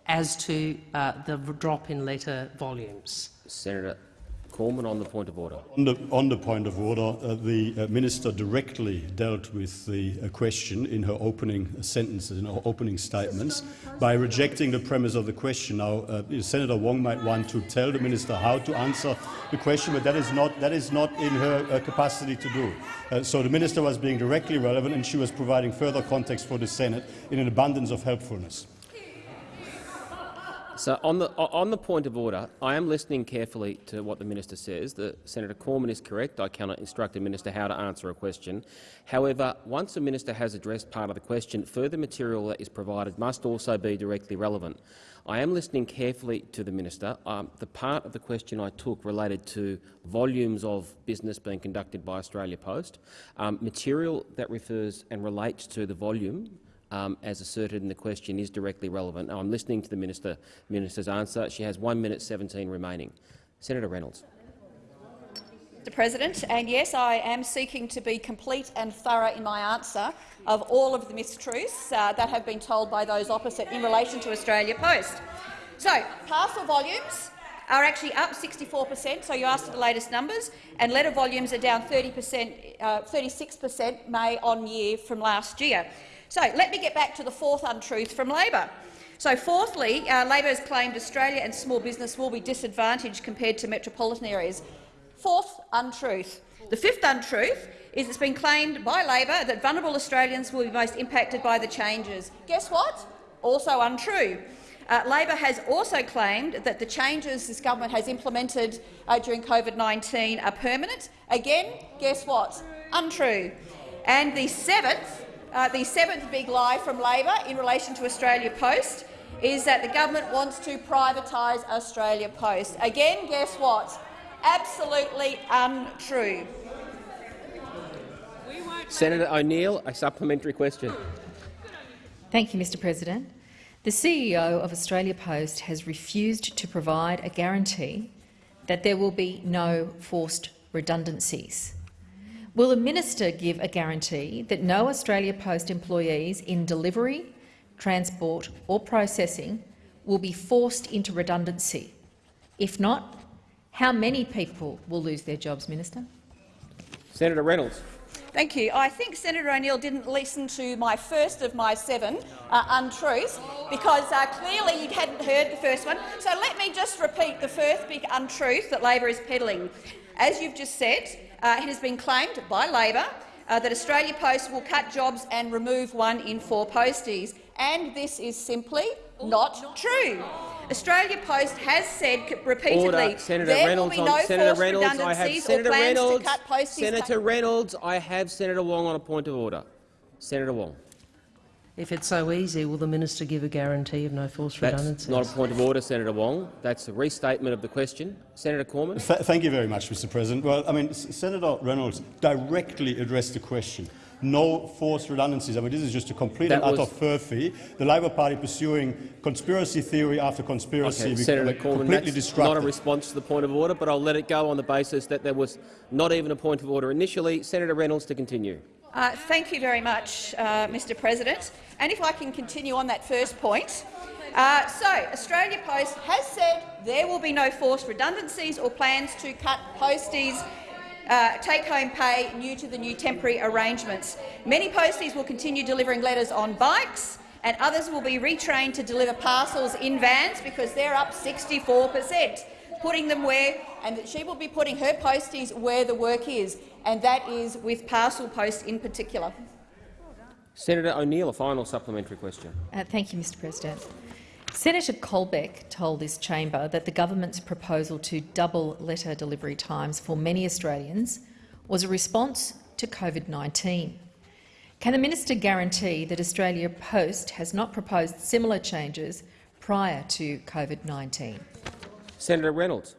as to uh, the drop in letter volumes. Senator Cormann on the point of order. On the, on the point of order, uh, the uh, minister directly dealt with the uh, question in her opening sentences, in her opening statements, by rejecting the premise of the question. Now, uh, Senator Wong might want to tell the minister how to answer the question, but that is not, that is not in her uh, capacity to do. Uh, so the minister was being directly relevant, and she was providing further context for the Senate in an abundance of helpfulness. So on the, on the point of order, I am listening carefully to what the minister says. The, Senator Cormann is correct. I cannot instruct a minister how to answer a question. However, once a minister has addressed part of the question, further material that is provided must also be directly relevant. I am listening carefully to the minister. Um, the part of the question I took related to volumes of business being conducted by Australia Post. Um, material that refers and relates to the volume um, as asserted in the question, is directly relevant. Now, I'm listening to the minister, minister's answer. She has 1 minute 17 remaining. Senator Reynolds. Mr President, and yes, I am seeking to be complete and thorough in my answer of all of the mistruths uh, that have been told by those opposite in relation to Australia Post. So, parcel volumes are actually up 64 per cent, so you asked for the latest numbers, and letter volumes are down 30 per cent, uh, 36 per cent May on year from last year. So let me get back to the fourth untruth from Labor. So fourthly, uh, Labor has claimed Australia and small business will be disadvantaged compared to metropolitan areas. Fourth untruth. The fifth untruth is it's been claimed by Labor that vulnerable Australians will be most impacted by the changes. Guess what? Also untrue. Uh, Labor has also claimed that the changes this government has implemented uh, during COVID-19 are permanent. Again, guess what? Untrue. And the seventh, uh, the seventh big lie from Labor in relation to Australia Post is that the government wants to privatise Australia Post. Again, guess what? Absolutely untrue. Senator O'Neill, a supplementary question. Thank you, Mr President. The CEO of Australia Post has refused to provide a guarantee that there will be no forced redundancies. Will the minister give a guarantee that no Australia Post employees in delivery, transport or processing will be forced into redundancy? If not, how many people will lose their jobs, Minister? Senator Reynolds. Thank you. I think Senator O'Neill didn't listen to my first of my seven uh, untruths because uh, clearly you hadn't heard the first one. So let me just repeat the first big untruth that Labor is peddling. As you've just said, uh, it has been claimed by Labor uh, that Australia Post will cut jobs and remove one in four posties, and this is simply not true. Australia Post has said repeatedly Order. Senator there Reynolds will be no Senator forced Reynolds, I have redundancies Senator or plans Reynolds, to cut posties. Senator Reynolds, I have Senator Wong on a point of order. Senator Wong. If it's so easy, will the minister give a guarantee of no forced That's redundancies? not a point of order, Senator Wong. That's a restatement of the question. Senator Cormann. Th thank you very much, Mr. President. Well, I mean, S Senator Reynolds directly addressed the question no forced redundancies. I mean, this is just a complete That and utter was- furphy. The Labor Party pursuing conspiracy theory after conspiracy, Okay, Senator like, Cormann, completely that's destructive. not a response to the point of order, but I'll let it go on the basis that there was not even a point of order initially. Senator Reynolds to continue. Uh, thank you very much, uh, Mr President. And if I can continue on that first point. Uh, so, Australia Post has said there will be no forced redundancies or plans to cut posties uh, take-home pay new to the new temporary arrangements. Many posties will continue delivering letters on bikes, and others will be retrained to deliver parcels in vans because they're up 64 per cent, putting them where, and that she will be putting her posties where the work is, and that is with Parcel Post in particular. Senator O'Neill, a final supplementary question. Uh, thank you, Mr President. Senator Colbeck told this chamber that the government's proposal to double letter delivery times for many Australians was a response to COVID-19. Can the minister guarantee that Australia Post has not proposed similar changes prior to COVID-19? Senator Reynolds.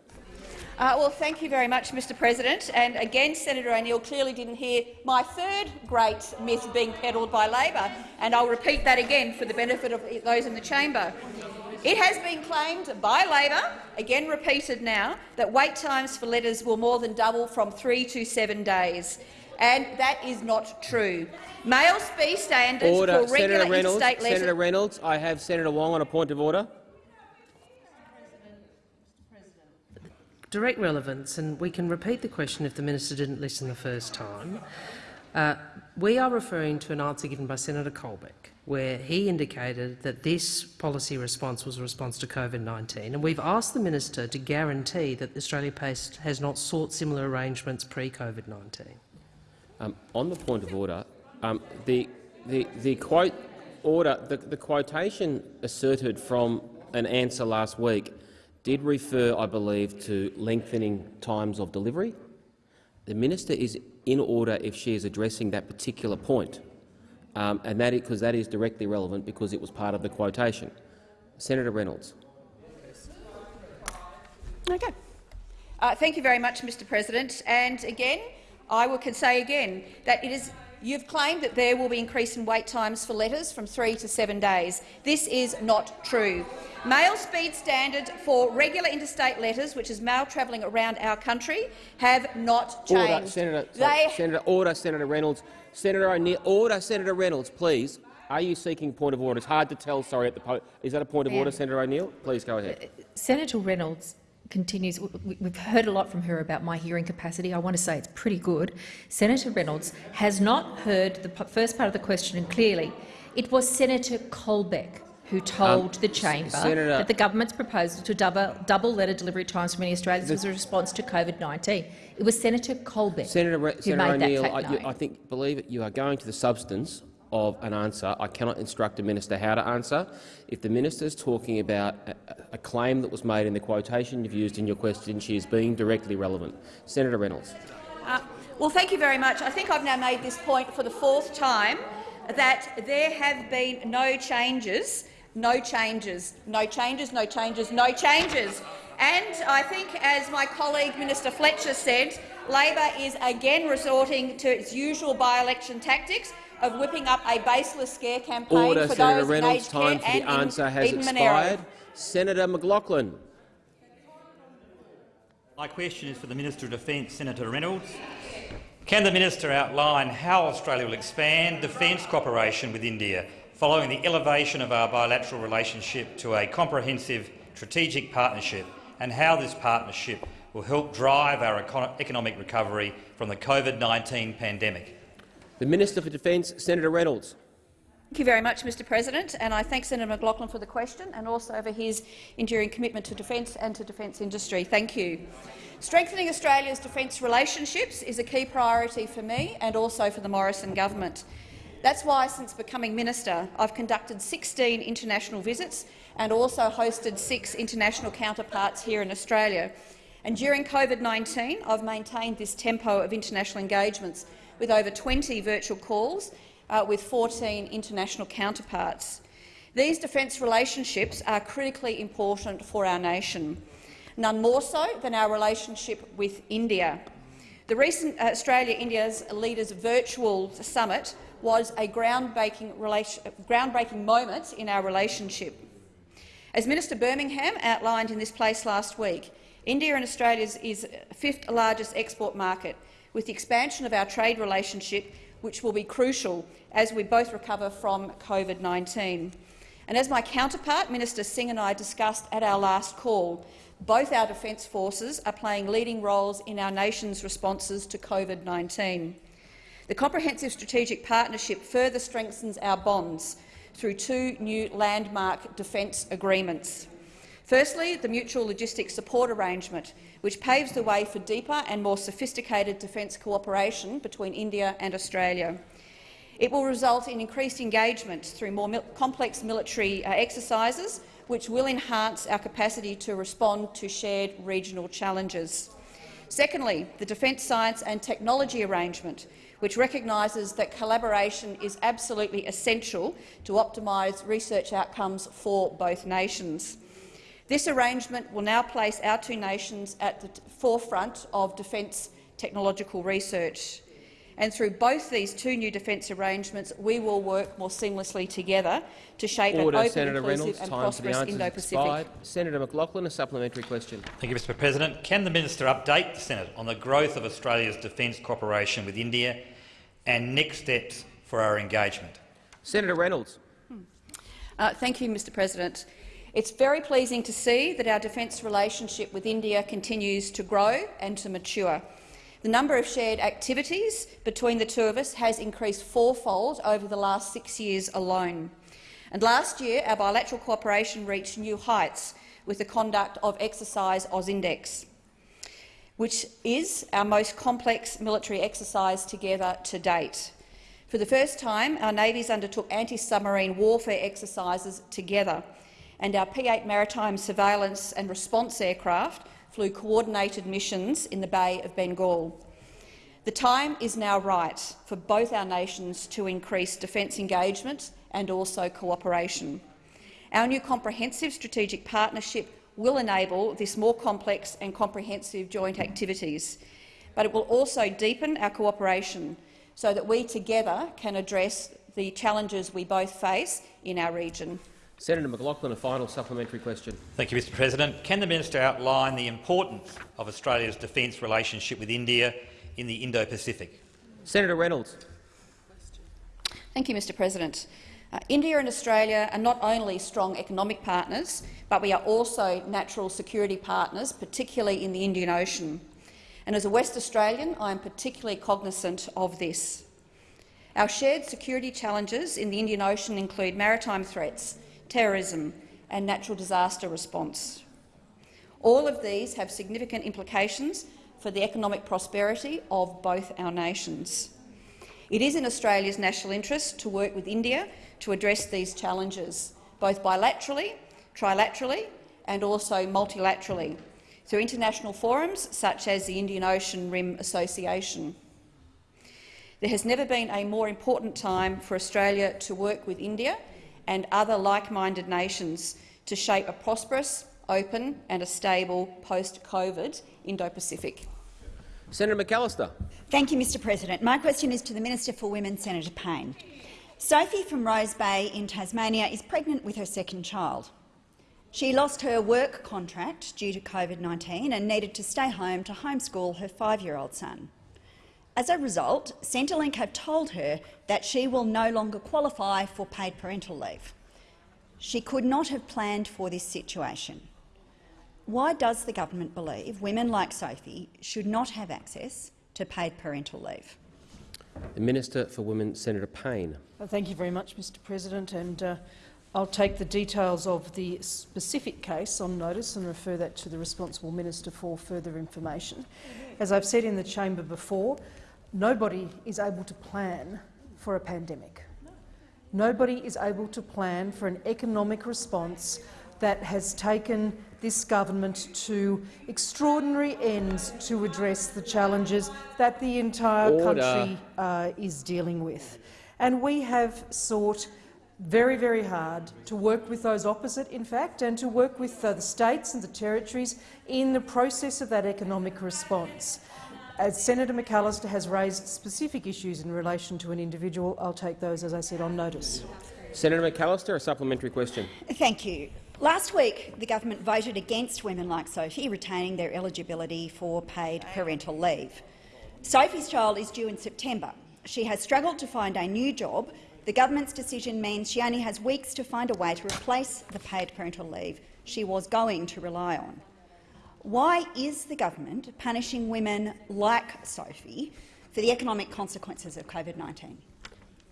Uh, well, thank you very much, Mr President. And again, Senator O'Neill clearly didn't hear my third great myth being peddled by Labor, and I'll repeat that again for the benefit of those in the chamber. It has been claimed by Labor, again repeated now, that wait times for letters will more than double from three to seven days. And that is not true. Mail speed standards Order. for regular Senator Reynolds. interstate letters— Senator Reynolds, I have Senator Wong on a point of order. Direct relevance, and we can repeat the question if the minister didn't listen the first time. Uh, we are referring to an answer given by Senator Colbeck, where he indicated that this policy response was a response to COVID-19, and we've asked the minister to guarantee that Australia Post has not sought similar arrangements pre-COVID-19. Um, on the point of order, um, the, the, the quote order, the, the quotation asserted from an answer last week did refer, I believe, to lengthening times of delivery. The minister is in order if she is addressing that particular point, um, and that because that is directly relevant because it was part of the quotation. Senator Reynolds. Okay. Uh, thank you very much, Mr President. And again, I will can say again that it is you've claimed that there will be increase in wait times for letters from three to seven days. This is not true. Mail speed standard for regular interstate letters, which is mail travelling around our country, have not changed. Order, Senator, sorry, Senator, order, Senator Reynolds. Senator O'Neill, order, Senator Reynolds, please. Are you seeking point of order? It's hard to tell. Sorry, at the is that a point of order, Senator O'Neill? Please go ahead. Uh, Senator Reynolds continues. We've heard a lot from her about my hearing capacity. I want to say it's pretty good. Senator Reynolds has not heard the first part of the question clearly. It was Senator Colbeck who told um, the chamber Senator, that the government's proposal to double, double letter delivery times for many Australians the, was a response to COVID-19. It was Senator Colbeck Senator, who Senator made O'Neill, that I, you, I think, believe it, you are going to the substance of an answer. I cannot instruct a minister how to answer. If the minister is talking about a, a, claim that was made in the quotation you've used in your question, she is being directly relevant. Senator Reynolds. Uh, well, thank you very much. I think I've now made this point for the fourth time that there have been no changes, no changes, no changes, no changes, no changes. And I think, as my colleague Minister Fletcher said, Labor is again resorting to its usual by-election tactics of whipping up a baseless scare campaign Order, for Senator those Reynolds. in Time for the answer has Eden expired. Monaro. Senator McLachlan. My question is for the Minister of Defence, Senator Reynolds. Can the minister outline how Australia will expand defence cooperation with India following the elevation of our bilateral relationship to a comprehensive strategic partnership and how this partnership will help drive our economic recovery from the COVID-19 pandemic? The Minister for Defence, Senator Reynolds. Thank you very much, Mr President, and I thank Senator McLachlan for the question and also for his enduring commitment to defence and to defence industry. Thank you. Strengthening Australia's defence relationships is a key priority for me and also for the Morrison government. That's why, since becoming minister, I've conducted 16 international visits and also hosted six international counterparts here in Australia. And during COVID-19, I've maintained this tempo of international engagements with over 20 virtual calls uh, with 14 international counterparts. These defence relationships are critically important for our nation, none more so than our relationship with India. The recent Australia-India's Leaders Virtual Summit was a groundbreaking, groundbreaking moment in our relationship. As Minister Birmingham outlined in this place last week, India and Australia's is fifth largest export market with the expansion of our trade relationship, which will be crucial as we both recover from COVID-19. And as my counterpart, Minister Singh, and I discussed at our last call, both our defence forces are playing leading roles in our nation's responses to COVID-19. The Comprehensive Strategic Partnership further strengthens our bonds through two new landmark defence agreements. Firstly, the Mutual Logistics Support Arrangement, which paves the way for deeper and more sophisticated defence cooperation between India and Australia. It will result in increased engagement through more mil complex military uh, exercises, which will enhance our capacity to respond to shared regional challenges. Secondly, the Defence Science and Technology Arrangement, which recognises that collaboration is absolutely essential to optimise research outcomes for both nations. This arrangement will now place our two nations at the forefront of defence technological research. And through both these two new defence arrangements, we will work more seamlessly together to shape Order, an open, Senator inclusive Reynolds, and prosperous Indo-Pacific. Senator McLachlan, a supplementary question. Thank you, Mr President. Can the minister update the Senate on the growth of Australia's defence cooperation with India and next steps for our engagement? Senator Reynolds. Hmm. Uh, thank you, Mr President. It's very pleasing to see that our defence relationship with India continues to grow and to mature. The number of shared activities between the two of us has increased fourfold over the last six years alone. And last year, our bilateral cooperation reached new heights with the conduct of Exercise AUSINDEX, which is our most complex military exercise together to date. For the first time, our navies undertook anti-submarine warfare exercises together, and our P-8 maritime surveillance and response aircraft flew coordinated missions in the Bay of Bengal. The time is now right for both our nations to increase defence engagement and also cooperation. Our new comprehensive strategic partnership will enable this more complex and comprehensive joint activities, but it will also deepen our cooperation so that we together can address the challenges we both face in our region. Senator McLachlan, a final supplementary question. Thank you, Mr President. Can the minister outline the importance of Australia's defence relationship with India in the Indo-Pacific? Senator Reynolds. Thank you, Mr President. Uh, India and Australia are not only strong economic partners, but we are also natural security partners, particularly in the Indian Ocean. And as a West Australian, I am particularly cognizant of this. Our shared security challenges in the Indian Ocean include maritime threats, terrorism and natural disaster response. All of these have significant implications for the economic prosperity of both our nations. It is in Australia's national interest to work with India to address these challenges, both bilaterally, trilaterally and also multilaterally, through international forums such as the Indian Ocean Rim Association. There has never been a more important time for Australia to work with India and other like-minded nations to shape a prosperous, open and a stable post-COVID Indo-Pacific. Senator McAllister. Thank you, Mr President. My question is to the Minister for Women, Senator Payne. Sophie from Rose Bay in Tasmania is pregnant with her second child. She lost her work contract due to COVID-19 and needed to stay home to homeschool her five-year-old son. As a result, Centrelink have told her that she will no longer qualify for paid parental leave. She could not have planned for this situation. Why does the government believe women like Sophie should not have access to paid parental leave? The Minister for Women, Senator Payne. Well, thank you very much, Mr President. And, uh, I'll take the details of the specific case on notice and refer that to the responsible minister for further information. As I've said in the chamber before, nobody is able to plan for a pandemic. Nobody is able to plan for an economic response that has taken this government to extraordinary ends to address the challenges that the entire Order. country uh, is dealing with. And we have sought very, very hard to work with those opposite, in fact, and to work with uh, the states and the territories in the process of that economic response. As Senator McAllister has raised specific issues in relation to an individual, I'll take those, as I said, on notice. Senator McAllister, a supplementary question. Thank you. Last week, the government voted against women like Sophie retaining their eligibility for paid parental leave. Sophie's child is due in September. She has struggled to find a new job. The government's decision means she only has weeks to find a way to replace the paid parental leave she was going to rely on. Why is the government punishing women like Sophie for the economic consequences of COVID-19?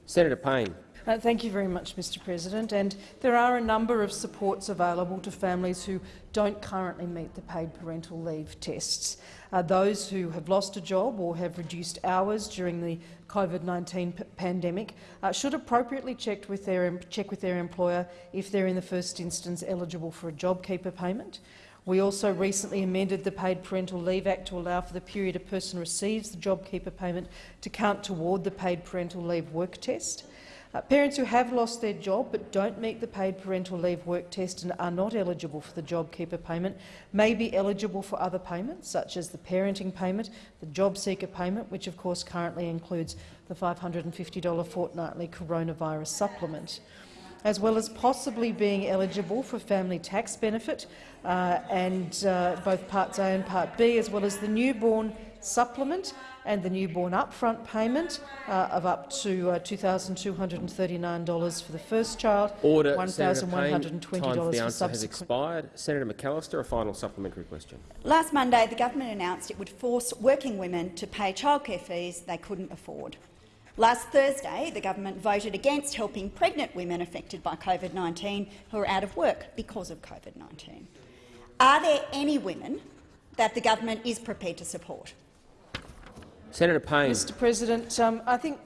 Senator Payne. Uh, thank you very much, Mr President. And there are a number of supports available to families who don't currently meet the paid parental leave tests. Uh, those who have lost a job or have reduced hours during the COVID-19 pandemic uh, should appropriately check with, their, check with their employer if they're in the first instance eligible for a JobKeeper payment. We also recently amended the Paid Parental Leave Act to allow for the period a person receives the JobKeeper payment to count toward the paid parental leave work test. Uh, parents who have lost their job but don't meet the paid parental leave work test and are not eligible for the JobKeeper payment may be eligible for other payments, such as the parenting payment, the job seeker payment, which of course currently includes the $550 fortnightly coronavirus supplement as well as possibly being eligible for family tax benefit uh, and uh, both Parts A and Part B, as well as the newborn supplement and the newborn upfront payment uh, of up to uh, $2,239 for the first child, Order. $1,120 Time for the for answer has expired. Senator McAllister, a final supplementary question. Last Monday, the government announced it would force working women to pay childcare fees they couldn't afford. Last Thursday, the government voted against helping pregnant women affected by COVID-19 who are out of work because of COVID-19. Are there any women that the government is prepared to support? Senator Payne. Mr President, um, I think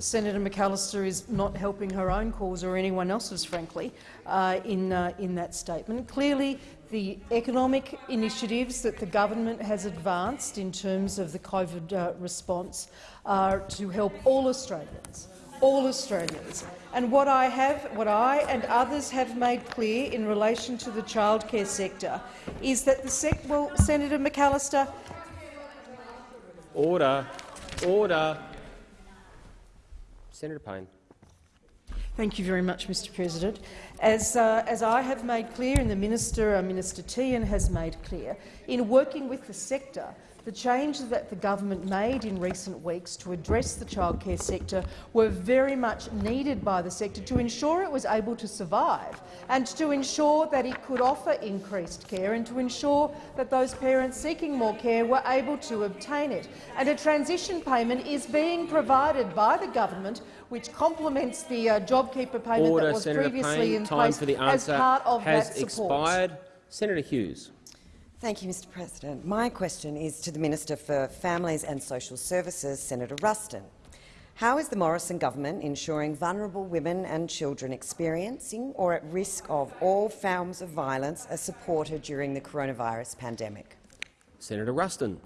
Senator McAllister is not helping her own cause or anyone else's, frankly, uh, in, uh, in that statement. Clearly, the economic initiatives that the government has advanced in terms of the COVID uh, response are to help all Australians, all Australians. And what I have, what I and others have made clear in relation to the childcare sector is that the well, Senator McAllister, Order. Order. Senator Payne. Thank you very much, Mr President. As, uh, as I have made clear and the Minister, uh, Minister Tehan has made clear, in working with the sector, the changes that the government made in recent weeks to address the childcare sector were very much needed by the sector to ensure it was able to survive and to ensure that it could offer increased care and to ensure that those parents seeking more care were able to obtain it. And a transition payment is being provided by the government which complements the uh, JobKeeper payment Order, that was Senator previously Payne. in Time place for the as part of has that support. expired. Senator Hughes. Thank you, Mr President. My question is to the Minister for Families and Social Services, Senator Ruston. How is the Morrison government ensuring vulnerable women and children experiencing or at risk of all forms of violence are supported during the coronavirus pandemic? Senator Ruston.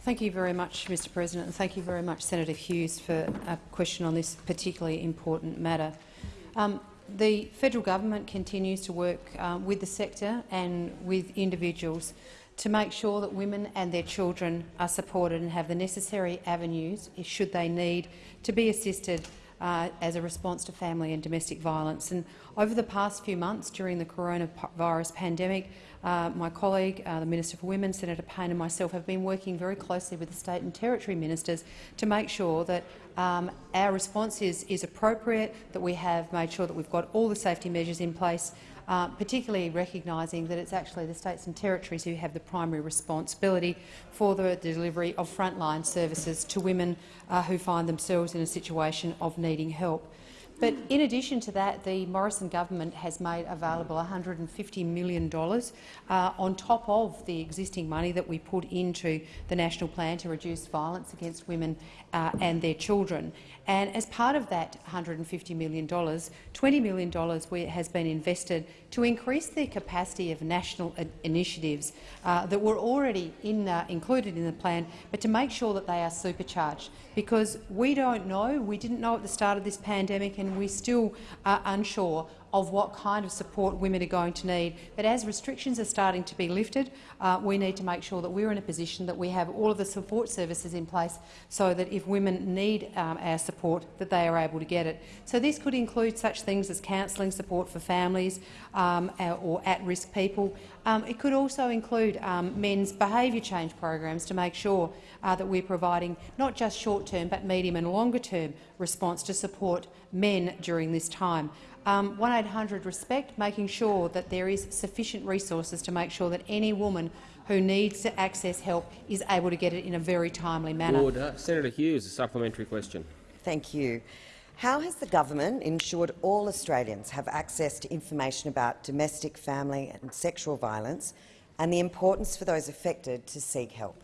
Thank you very much, Mr President, and thank you very much, Senator Hughes, for a question on this particularly important matter. Um, the federal government continues to work uh, with the sector and with individuals to make sure that women and their children are supported and have the necessary avenues, should they need, to be assisted uh, as a response to family and domestic violence. And over the past few months during the coronavirus pandemic, uh, my colleague, uh, the Minister for Women, Senator Payne and myself have been working very closely with the state and territory ministers to make sure that um, our response is, is appropriate, that we have made sure that we've got all the safety measures in place, uh, particularly recognising that it's actually the states and territories who have the primary responsibility for the delivery of frontline services to women uh, who find themselves in a situation of needing help. But in addition to that, the Morrison government has made available $150 million uh, on top of the existing money that we put into the National Plan to reduce violence against women uh, and their children. And as part of that $150 million, $20 million has been invested to increase the capacity of national initiatives uh, that were already in, uh, included in the plan, but to make sure that they are supercharged. Because we don't know, we didn't know at the start of this pandemic, and we still are unsure of what kind of support women are going to need. But as restrictions are starting to be lifted, uh, we need to make sure that we're in a position that we have all of the support services in place so that if women need um, our support, that they are able to get it. So this could include such things as counselling support for families um, uh, or at-risk people. Um, it could also include um, men's behaviour change programs to make sure uh, that we're providing not just short-term but medium and longer-term response to support men during this time um, 1800 Respect, making sure that there is sufficient resources to make sure that any woman who needs to access help is able to get it in a very timely manner. Order. Senator Hughes, a supplementary question. Thank you. How has the government ensured all Australians have access to information about domestic, family and sexual violence and the importance for those affected to seek help?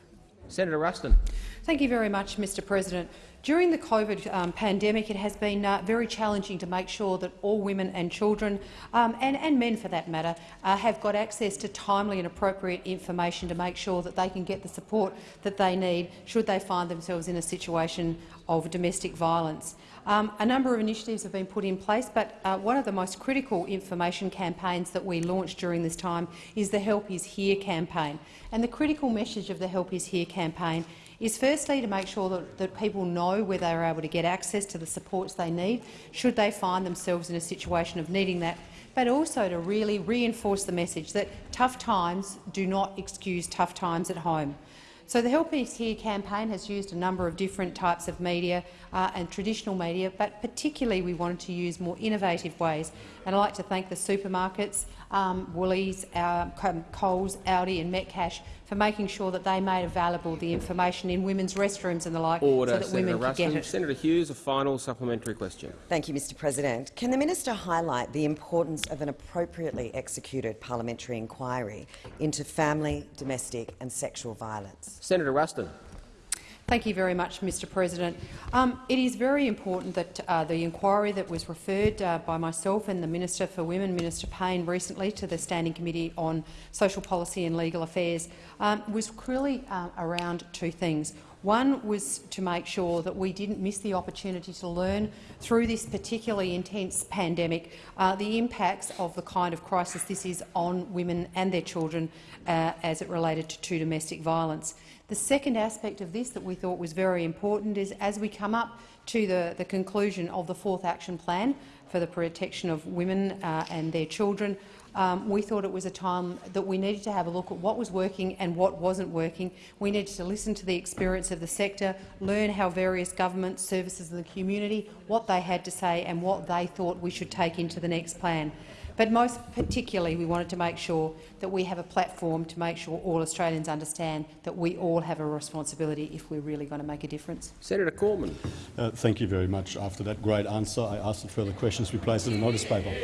Senator Ruston. Thank you very much, Mr President. During the COVID um, pandemic, it has been uh, very challenging to make sure that all women and children, um, and, and, men for that matter, uh, have got access to timely and appropriate information to make sure that they can get the support that they need should they find themselves in a situation of domestic violence. Um, a number of initiatives have been put in place, but uh, one of the most critical information campaigns that we launched during this time is the Help is Here campaign. And the critical message of the Help is Here campaign is firstly to make sure that, that people know where they are able to get access to the supports they need should they find themselves in a situation of needing that, but also to really reinforce the message that tough times do not excuse tough times at home. So the Help Is Here campaign has used a number of different types of media uh, and traditional media, but particularly we wanted to use more innovative ways. And I'd like to thank the supermarkets, um, Woolies, uh, Coles, Aldi and Metcash for making sure that they made available the information in women's restrooms and the like Order, so that Senator women Ruston. could get it. Senator Hughes, a final supplementary question. Thank you, Mr President. Can the minister highlight the importance of an appropriately executed parliamentary inquiry into family, domestic and sexual violence? Senator Ruston. Thank you very much, Mr President. Um, it is very important that uh, the inquiry that was referred uh, by myself and the Minister for Women, Minister Payne, recently to the Standing Committee on Social Policy and Legal Affairs um, was clearly uh, around two things. One was to make sure that we didn't miss the opportunity to learn through this particularly intense pandemic uh, the impacts of the kind of crisis this is on women and their children uh, as it related to, to domestic violence. The second aspect of this that we thought was very important is as we come up to the, the conclusion of the fourth action plan for the protection of women uh, and their children, um, we thought it was a time that we needed to have a look at what was working and what wasn't working. We needed to listen to the experience of the sector, learn how various government services in the community, what they had to say and what they thought we should take into the next plan. But most particularly, we wanted to make sure that we have a platform to make sure all Australians understand that we all have a responsibility if we're really going to make a difference. Senator Cormann. Uh, thank you very much. After that great answer, I ask that further questions be placed in the notice paper.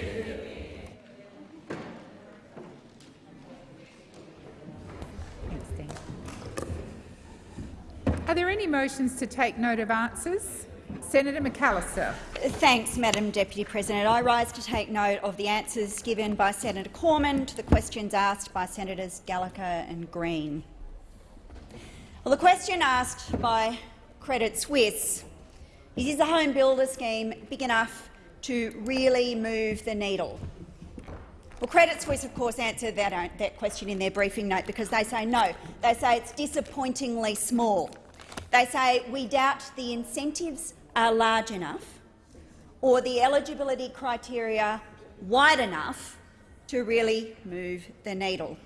Are there any motions to take note of answers? Senator McAllister. Thanks, Madam Deputy President. I rise to take note of the answers given by Senator Cormann to the questions asked by Senators Gallagher and Green. Well, the question asked by Credit Suisse is, is the home builder scheme big enough to really move the needle? Well, Credit Suisse, of course, answered that, uh, that question in their briefing note because they say no. They say it's disappointingly small. They say we doubt the incentives are large enough or the eligibility criteria wide enough to really move the needle.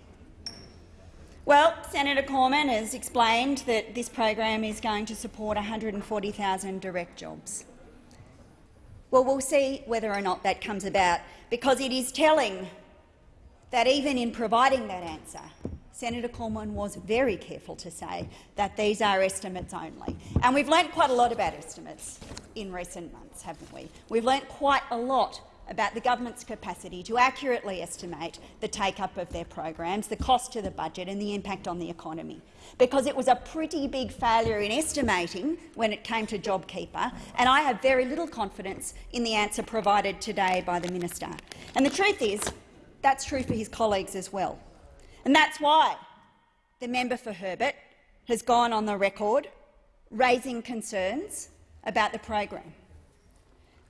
Well, Senator Cormann has explained that this program is going to support 140,000 direct jobs. Well, we'll see whether or not that comes about, because it is telling that even in providing that answer, Senator Cormann was very careful to say that these are estimates only. And we've learnt quite a lot about estimates in recent months, haven't we? We've learnt quite a lot about the government's capacity to accurately estimate the take-up of their programs, the cost to the budget and the impact on the economy. Because it was a pretty big failure in estimating when it came to JobKeeper, and I have very little confidence in the answer provided today by the minister. And the truth is, that's true for his colleagues as well. And that's why the member for Herbert has gone on the record raising concerns about the program.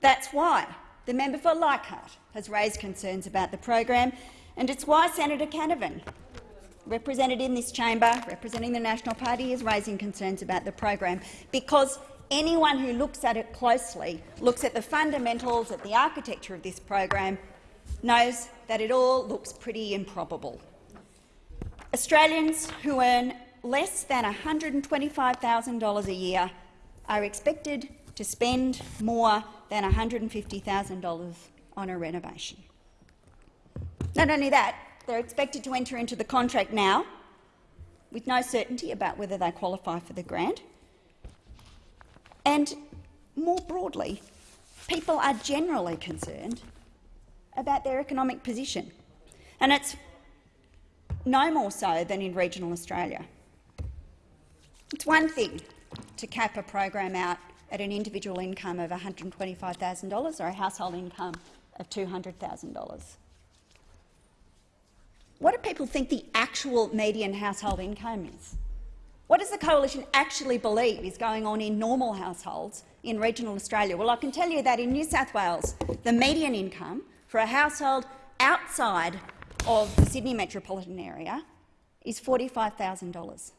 That's why the member for Leichhardt has raised concerns about the program, and it's why Senator Canavan, represented in this chamber, representing the National Party, is raising concerns about the program, because anyone who looks at it closely, looks at the fundamentals, at the architecture of this program, knows that it all looks pretty improbable. Australians who earn less than $125,000 a year are expected to spend more than $150,000 on a renovation. Not only that, they're expected to enter into the contract now with no certainty about whether they qualify for the grant. And more broadly, people are generally concerned about their economic position. And it's no more so than in regional Australia. It's one thing to cap a program out at an individual income of $125,000 or a household income of $200,000. What do people think the actual median household income is? What does the coalition actually believe is going on in normal households in regional Australia? Well, I can tell you that in New South Wales, the median income for a household outside of the Sydney metropolitan area is $45,000.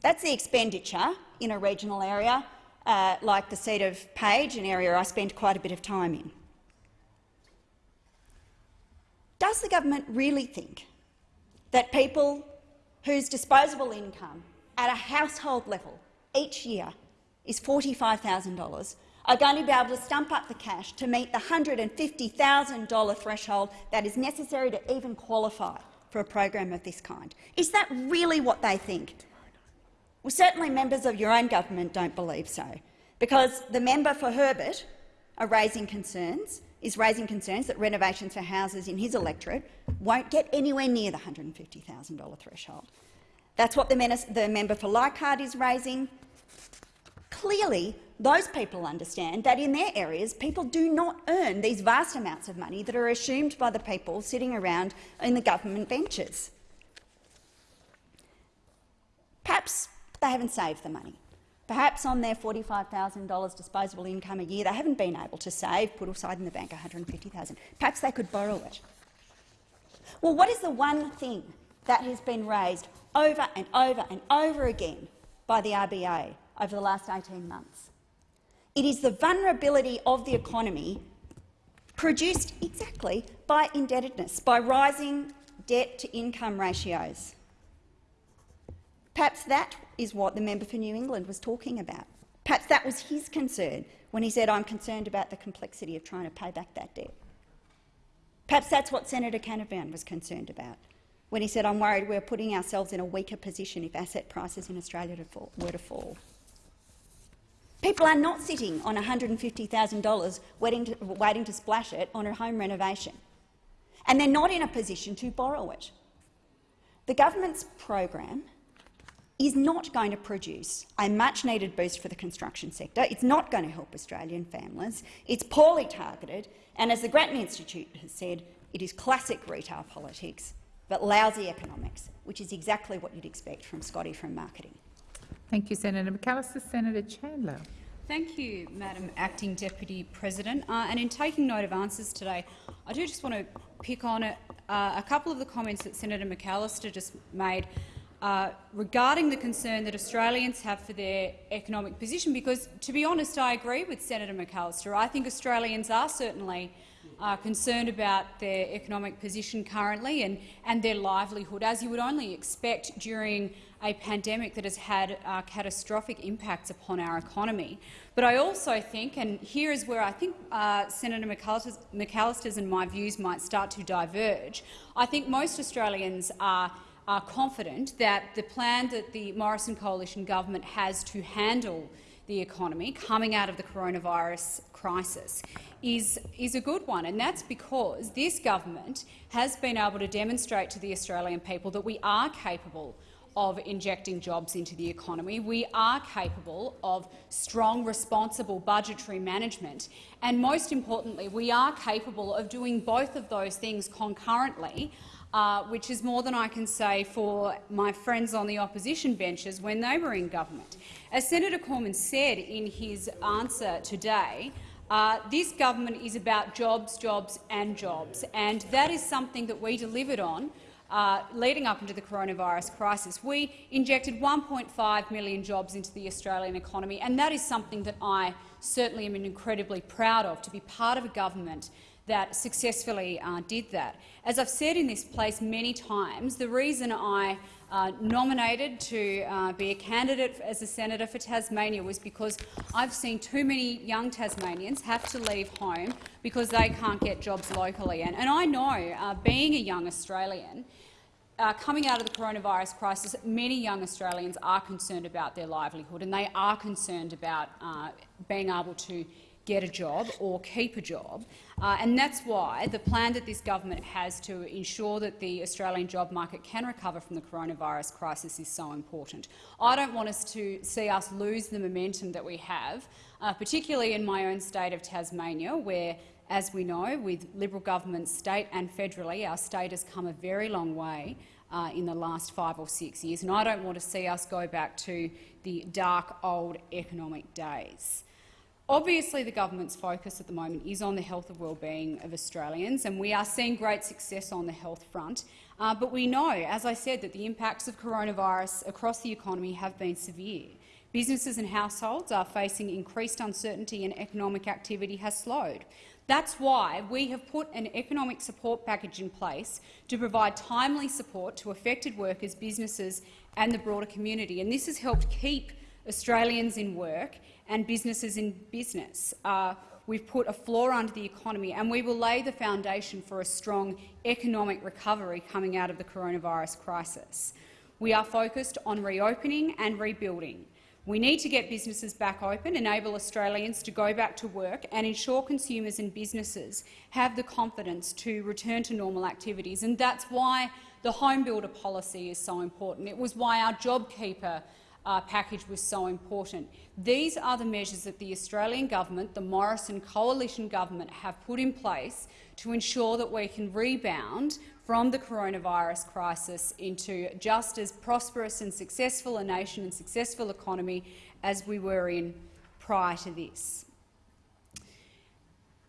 That's the expenditure in a regional area uh, like the seat of Page, an area I spend quite a bit of time in. Does the government really think that people whose disposable income at a household level each year is $45,000 are going to be able to stump up the cash to meet the $150,000 threshold that is necessary to even qualify for a program of this kind. Is that really what they think? Well, certainly members of your own government don't believe so, because the member for Herbert are raising concerns, is raising concerns that renovations for houses in his electorate won't get anywhere near the $150,000 threshold. That's what the, the member for Leichhardt is raising. Clearly, those people understand that in their areas people do not earn these vast amounts of money that are assumed by the people sitting around in the government benches. Perhaps they haven't saved the money. Perhaps on their $45,000 disposable income a year, they haven't been able to save, put aside in the bank $150,000. Perhaps they could borrow it. Well, what is the one thing that has been raised over and over and over again by the RBA over the last 18 months? It is the vulnerability of the economy produced exactly by indebtedness, by rising debt-to-income ratios. Perhaps that is what the member for New England was talking about. Perhaps that was his concern when he said, I'm concerned about the complexity of trying to pay back that debt. Perhaps that's what Senator Canavan was concerned about when he said, I'm worried we're putting ourselves in a weaker position if asset prices in Australia were to fall. People are not sitting on $150,000 waiting to, waiting to splash it on a home renovation, and they're not in a position to borrow it. The government's program is not going to produce a much-needed boost for the construction sector. It's not going to help Australian families. It's poorly targeted, and as the Grattan Institute has said, it is classic retail politics, but lousy economics, which is exactly what you'd expect from Scotty from marketing. Thank you, Senator McAllister. Senator Chandler. Thank you, Madam Acting Deputy President. Uh, and in taking note of answers today, I do just want to pick on uh, a couple of the comments that Senator McAllister just made uh, regarding the concern that Australians have for their economic position, because, to be honest, I agree with Senator McAllister. I think Australians are certainly uh, concerned about their economic position currently and, and their livelihood, as you would only expect during a pandemic that has had uh, catastrophic impacts upon our economy. But I also think, and here is where I think uh, Senator McAllister's, and my views might start to diverge, I think most Australians are are confident that the plan that the Morrison coalition government has to handle the economy coming out of the coronavirus crisis is, is a good one, and that's because this government has been able to demonstrate to the Australian people that we are capable of injecting jobs into the economy. We are capable of strong, responsible budgetary management. And most importantly, we are capable of doing both of those things concurrently uh, which is more than I can say for my friends on the opposition benches when they were in government. As Senator Cormann said in his answer today, uh, this government is about jobs, jobs and jobs, and that is something that we delivered on uh, leading up into the coronavirus crisis. We injected 1.5 million jobs into the Australian economy, and that is something that I certainly am incredibly proud of, to be part of a government that successfully uh, did that. As I've said in this place many times, the reason I uh, nominated to uh, be a candidate as a senator for Tasmania was because I've seen too many young Tasmanians have to leave home because they can't get jobs locally. And, and I know, uh, being a young Australian, uh, coming out of the coronavirus crisis, many young Australians are concerned about their livelihood and they are concerned about uh, being able to get a job or keep a job. Uh, and that's why the plan that this government has to ensure that the Australian job market can recover from the coronavirus crisis is so important. I don't want us to see us lose the momentum that we have, uh, particularly in my own state of Tasmania, where as we know, with Liberal governments state and federally, our state has come a very long way uh, in the last five or six years, and I don't want to see us go back to the dark old economic days. Obviously, the government's focus at the moment is on the health and well-being of Australians, and we are seeing great success on the health front. Uh, but we know, as I said, that the impacts of coronavirus across the economy have been severe. Businesses and households are facing increased uncertainty and economic activity has slowed. That's why we have put an economic support package in place to provide timely support to affected workers, businesses and the broader community. And this has helped keep Australians in work and businesses in business. Uh, we've put a floor under the economy, and we will lay the foundation for a strong economic recovery coming out of the coronavirus crisis. We are focused on reopening and rebuilding. We need to get businesses back open, enable Australians to go back to work and ensure consumers and businesses have the confidence to return to normal activities. And that's why the home builder policy is so important. It was why our JobKeeper uh, package was so important. These are the measures that the Australian government, the Morrison coalition government, have put in place to ensure that we can rebound from the coronavirus crisis into just as prosperous and successful a nation and successful economy as we were in prior to this.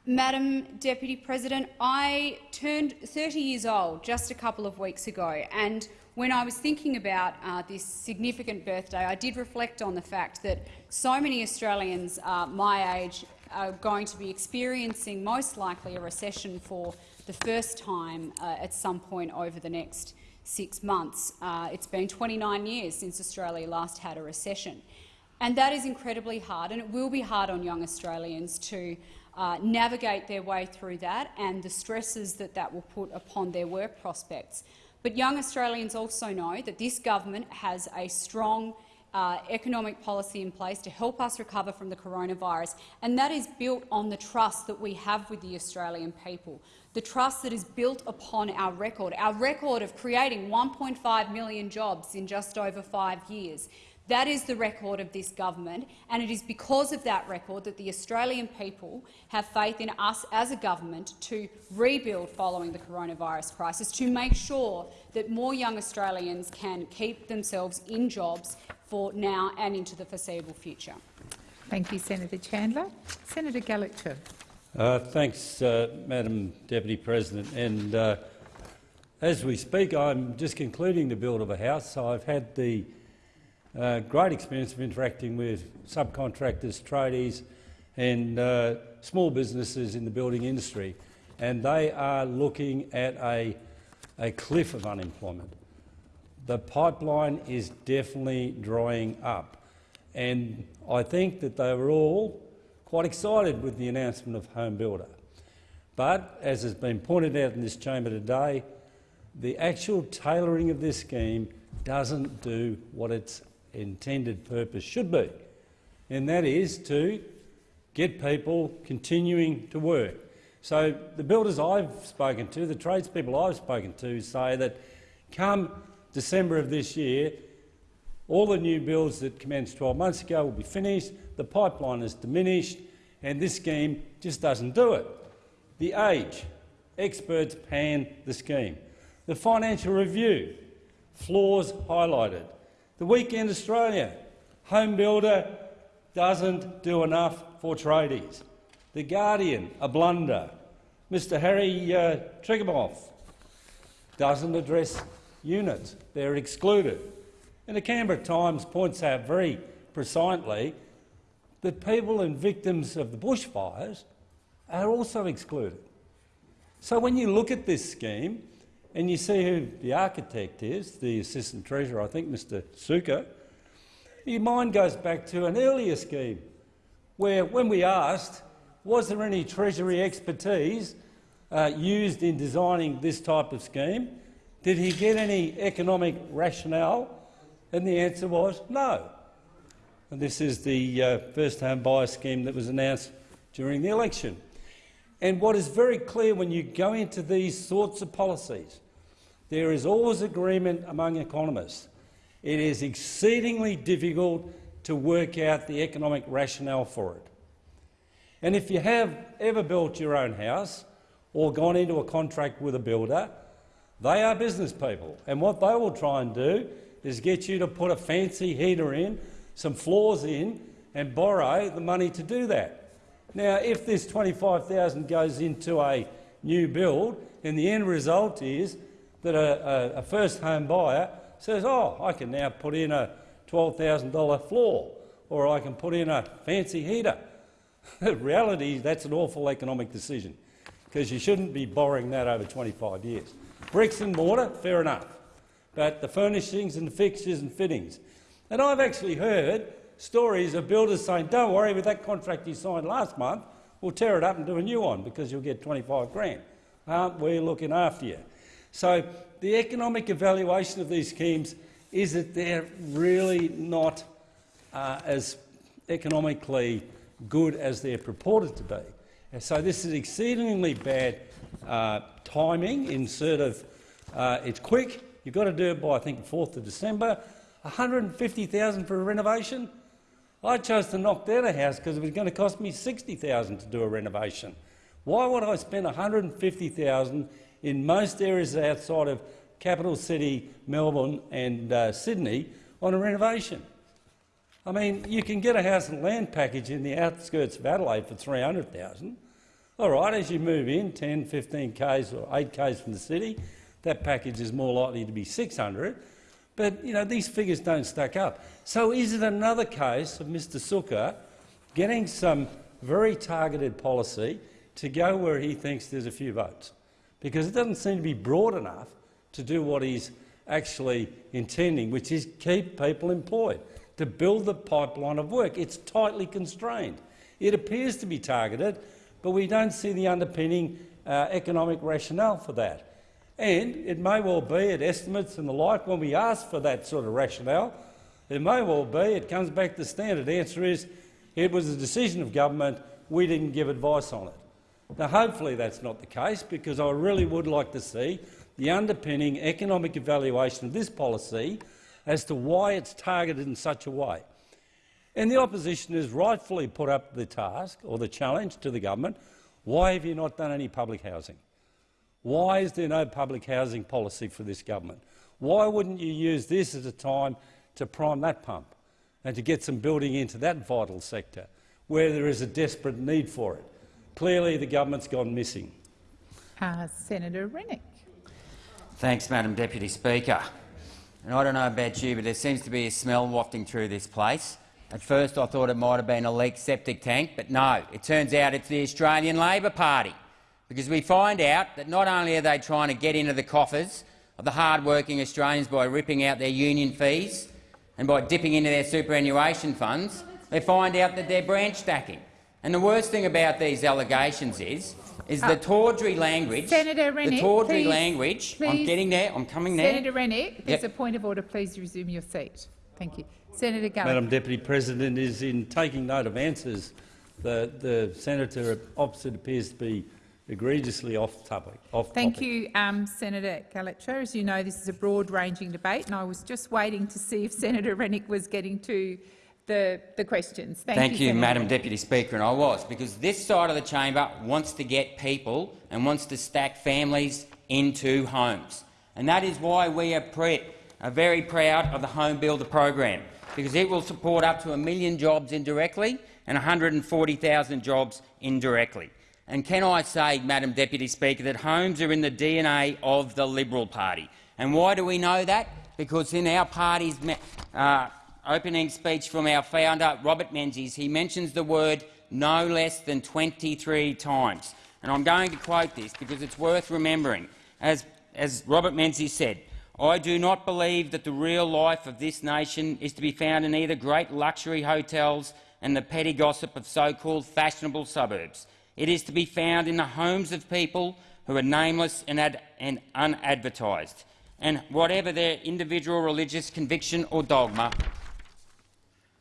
Madam Deputy President, I turned 30 years old just a couple of weeks ago, and when I was thinking about uh, this significant birthday, I did reflect on the fact that so many Australians uh, my age are going to be experiencing most likely a recession for the first time uh, at some point over the next six months. Uh, it's been 29 years since Australia last had a recession. And that is incredibly hard, and it will be hard on young Australians to uh, navigate their way through that and the stresses that that will put upon their work prospects. But young Australians also know that this government has a strong uh, economic policy in place to help us recover from the coronavirus, and that is built on the trust that we have with the Australian people, the trust that is built upon our record, our record of creating 1.5 million jobs in just over five years, that is the record of this government, and it is because of that record that the Australian people have faith in us as a government to rebuild following the coronavirus crisis, to make sure that more young Australians can keep themselves in jobs for now and into the foreseeable future. Thank you, Senator Chandler. Senator Gallagher. Uh, thanks, uh, Madam Deputy President. And uh, as we speak, I'm just concluding the build of a house. So I've had the uh, great experience of interacting with subcontractors, tradies and uh, small businesses in the building industry, and they are looking at a, a cliff of unemployment. The pipeline is definitely drying up, and I think that they were all quite excited with the announcement of Home Builder. But, as has been pointed out in this chamber today, the actual tailoring of this scheme doesn't do what it's intended purpose should be, and that is to get people continuing to work. So the builders I've spoken to, the tradespeople I've spoken to, say that come December of this year, all the new builds that commenced 12 months ago will be finished, the pipeline is diminished, and this scheme just doesn't do it. The age, experts pan the scheme. The financial review, flaws highlighted. The Weekend Australia, home builder doesn't do enough for tradies. The Guardian, a blunder. Mr Harry uh, doesn't address units. They're excluded. And the Canberra Times points out very precisely that people and victims of the bushfires are also excluded. So when you look at this scheme, and you see who the architect is, the Assistant Treasurer, I think Mr Sukkar, your mind goes back to an earlier scheme where, when we asked, was there any Treasury expertise uh, used in designing this type of scheme, did he get any economic rationale? And the answer was no. And this is the uh, first home buyer scheme that was announced during the election. And what is very clear when you go into these sorts of policies, there is always agreement among economists. It is exceedingly difficult to work out the economic rationale for it. And if you have ever built your own house or gone into a contract with a builder, they are business people, and what they will try and do is get you to put a fancy heater in, some floors in, and borrow the money to do that. Now, if this 25000 goes into a new build, then the end result is that a, a, a first home buyer says, oh, I can now put in a $12,000 floor or I can put in a fancy heater. [laughs] The reality is that's an awful economic decision because you shouldn't be borrowing that over 25 years. Bricks and mortar, fair enough, but the furnishings and the fixtures and fittings. And I've actually heard stories of builders saying, don't worry, with that contract you signed last month, we'll tear it up and do a new one because you'll get 25 grand. Aren't we looking after you? So the economic evaluation of these schemes is that they're really not uh, as economically good as they're purported to be. And so this is exceedingly bad uh, timing in sort of uh, it's quick. You've got to do it by I think 4th of December. 150,000 for a renovation. I chose to knock down a house because it was going to cost me 60,000 to do a renovation. Why would I spend 150,000 in most areas outside of capital city Melbourne and uh, Sydney on a renovation. I mean, you can get a house and land package in the outskirts of Adelaide for 300000 All right, as you move in 10, 15 k's or 8 k's from the city, that package is more likely to be 600 but you know, these figures don't stack up. So is it another case of Mr Sukkar getting some very targeted policy to go where he thinks there's a few votes? Because it doesn't seem to be broad enough to do what he's actually intending, which is keep people employed, to build the pipeline of work. It's tightly constrained. It appears to be targeted, but we don't see the underpinning uh, economic rationale for that. And it may well be at estimates and the like, when we ask for that sort of rationale, it may well be it comes back to the standard answer is it was a decision of government, we didn't give advice on it. Now, hopefully that's not the case, because I really would like to see the underpinning economic evaluation of this policy as to why it's targeted in such a way. And the opposition has rightfully put up the task or the challenge to the government, why have you not done any public housing? Why is there no public housing policy for this government? Why wouldn't you use this as a time to prime that pump and to get some building into that vital sector where there is a desperate need for it? Clearly the government's gone missing. Uh, Senator Rennick. Thanks, Madam Deputy Speaker. And I don't know about you, but there seems to be a smell wafting through this place. At first I thought it might have been a leaked septic tank, but no, it turns out it's the Australian Labor Party because we find out that not only are they trying to get into the coffers of the hard-working Australians by ripping out their union fees and by dipping into their superannuation funds, they find out that they're branch stacking. And the worst thing about these allegations is, is the uh, tawdry language. Senator Rennick, the tawdry please, language. Please, I'm getting there. I'm coming there. Senator Rennick, there's yep. a point of order. Please resume your seat. Thank you. Senator Gallagher. Madam Deputy President, is in taking note of answers. The, the senator opposite appears to be egregiously off topic. Off Thank topic. you, um, Senator Gallagher. As you know, this is a broad-ranging debate, and I was just waiting to see if Senator Rennick was getting to the, the questions. Thank, Thank you, you Madam Deputy Speaker, and I was, because this side of the chamber wants to get people and wants to stack families into homes. And that is why we are, are very proud of the Home Builder program, because it will support up to a million jobs indirectly and 140,000 jobs indirectly. And can I say, Madam Deputy Speaker, that homes are in the DNA of the Liberal Party. And why do we know that? Because in our party's uh, opening speech from our founder, Robert Menzies, he mentions the word no less than 23 times. And I'm going to quote this because it's worth remembering. As, as Robert Menzies said, I do not believe that the real life of this nation is to be found in either great luxury hotels and the petty gossip of so-called fashionable suburbs. It is to be found in the homes of people who are nameless and, and unadvertised, and whatever their individual religious conviction or dogma,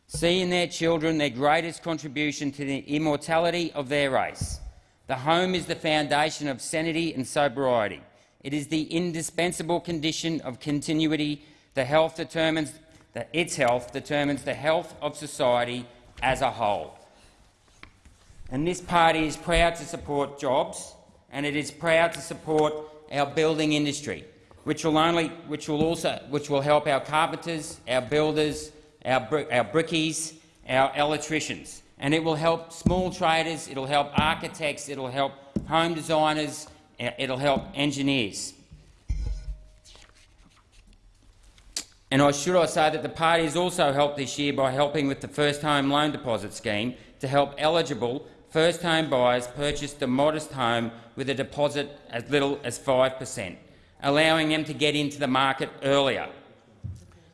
see in their children their greatest contribution to the immortality of their race. The home is the foundation of sanity and sobriety. It is the indispensable condition of continuity. The health determines the, its health determines the health of society as a whole. And this party is proud to support jobs and it is proud to support our building industry, which will, only, which will, also, which will help our carpenters, our builders, our, our brickies, our electricians. And it will help small traders, it will help architects, it will help home designers, uh, it will help engineers. And I should I say that the party has also helped this year by helping with the First Home Loan Deposit Scheme to help eligible first-home buyers purchased a modest home with a deposit as little as 5 per cent, allowing them to get into the market earlier.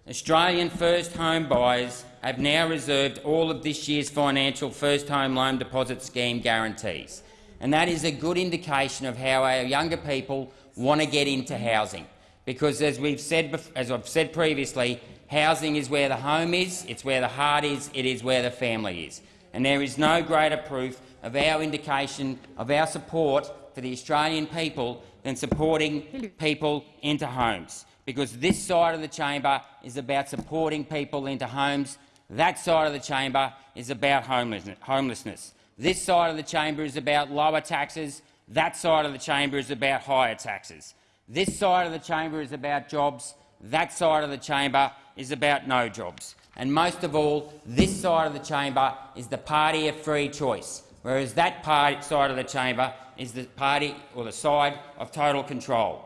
Australian first-home buyers have now reserved all of this year's financial first-home loan deposit scheme guarantees, and that is a good indication of how our younger people want to get into housing. Because, as we've said, as I've said previously, housing is where the home is, it's where the heart is, it is where the family is and there is no greater proof of our indication of our support for the Australian people than supporting people into homes, because this side of the chamber is about supporting people into homes. That side of the chamber is about homelessness. This side of the chamber is about lower taxes. That side of the chamber is about higher taxes. This side of the chamber is about jobs. That side of the chamber is about no jobs. And most of all, this side of the chamber is the party of free choice, whereas that party, side of the chamber is the party or the side of total control.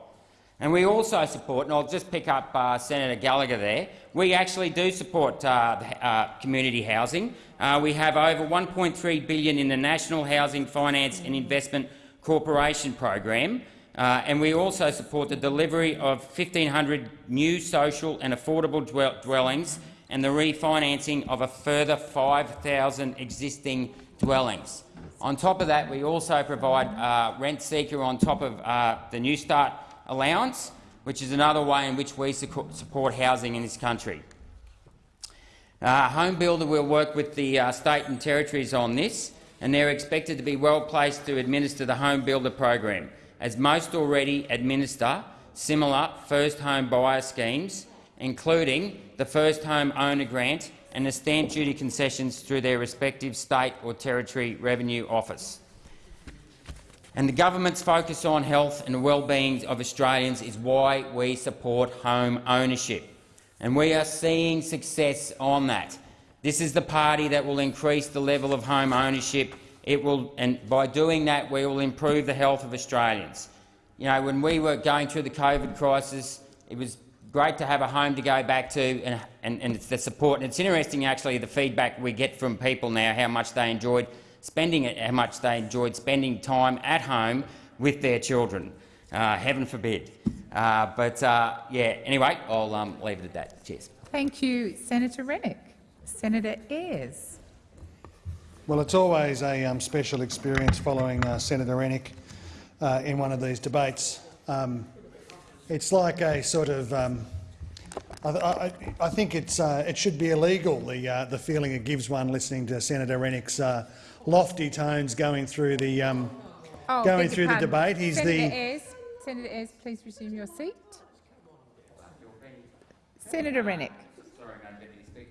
And we also support, and I'll just pick up uh, Senator Gallagher there, we actually do support uh, uh, community housing. Uh, we have over 1.3 billion in the National Housing Finance and Investment Corporation program, uh, and we also support the delivery of 1,500 new social and affordable dwellings and the refinancing of a further 5,000 existing dwellings. On top of that, we also provide uh, rent seeker on top of uh, the Newstart allowance, which is another way in which we support housing in this country. Uh, Home Builder will work with the uh, state and territories on this, and they're expected to be well placed to administer the Home Builder program, as most already administer similar first home buyer schemes, including the first home owner grant and the stamp duty concessions through their respective state or territory revenue office. And the government's focus on health and the well-being of Australians is why we support home ownership. And we are seeing success on that. This is the party that will increase the level of home ownership. It will, and by doing that, we will improve the health of Australians. You know, when we were going through the COVID crisis, it was great to have a home to go back to and, and, and, it's the support. And it's interesting, actually, the feedback we get from people now, how much they enjoyed spending it, how much they enjoyed spending time at home with their children. Uh, heaven forbid. Uh, but uh, yeah, anyway, I'll um, leave it at that. Cheers. Thank you, Senator Rennick. Senator Ayres. Well, it's always a um, special experience following uh, Senator Rennick uh, in one of these debates. Um, it's like a sort of um, I, I, I, think it's, uh, it should be illegal, the, uh, the feeling it gives one listening to Senator Rennick's uh, lofty tones going through the, um, oh, going through the debate. He's Senator the Ayres, Senator Ayres, please resume your seat. Senator Rennick.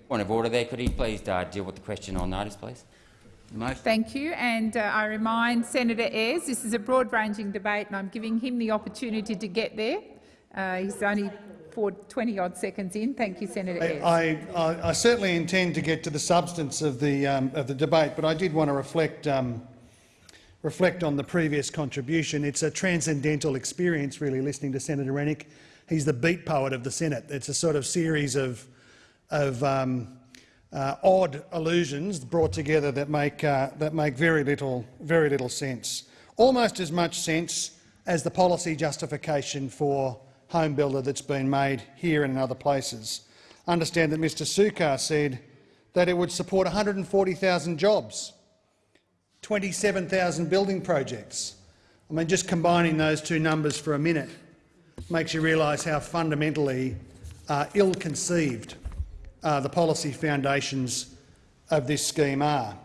Point of order there. Could he please uh, deal with the question on notice, please? Thank you. And uh, I remind Senator Ayres this is a broad-ranging debate and I'm giving him the opportunity to get there. Uh, he's only for 20-odd seconds in. Thank you, Senator. I, I, I, certainly intend to get to the substance of the, um, of the debate, but I did want to reflect, um, reflect on the previous contribution. It's a transcendental experience, really, listening to Senator Rennick. He's the beat poet of the Senate. It's a sort of series of, of um, uh, odd allusions brought together that make, uh, that make very, little, very little sense. Almost as much sense as the policy justification for home builder that's been made here and in other places. understand that Mr Sukkar said that it would support 140,000 jobs, 27,000 building projects. I mean, just combining those two numbers for a minute makes you realise how fundamentally uh, ill-conceived uh, the policy foundations of this scheme are.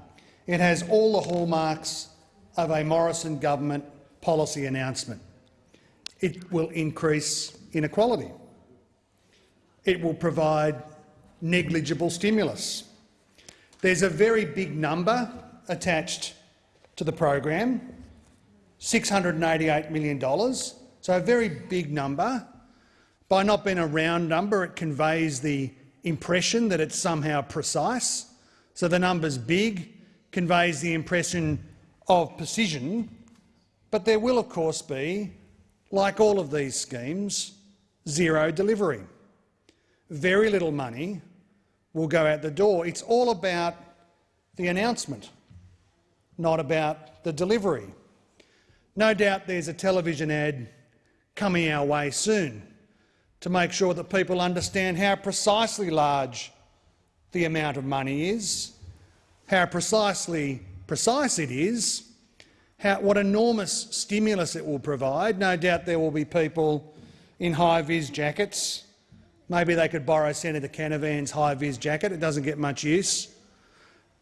It has all the hallmarks of a Morrison government policy announcement it will increase inequality. It will provide negligible stimulus. There's a very big number attached to the program, $688 million, so a very big number. By not being a round number, it conveys the impression that it's somehow precise. So the number's big, conveys the impression of precision, but there will of course be like all of these schemes, zero delivery. Very little money will go out the door. It's all about the announcement, not about the delivery. No doubt there's a television ad coming our way soon to make sure that people understand how precisely large the amount of money is, how precisely precise it is, how, what enormous stimulus it will provide. No doubt there will be people in high-vis jackets. Maybe they could borrow Senator Canavan's high-vis jacket. It doesn't get much use.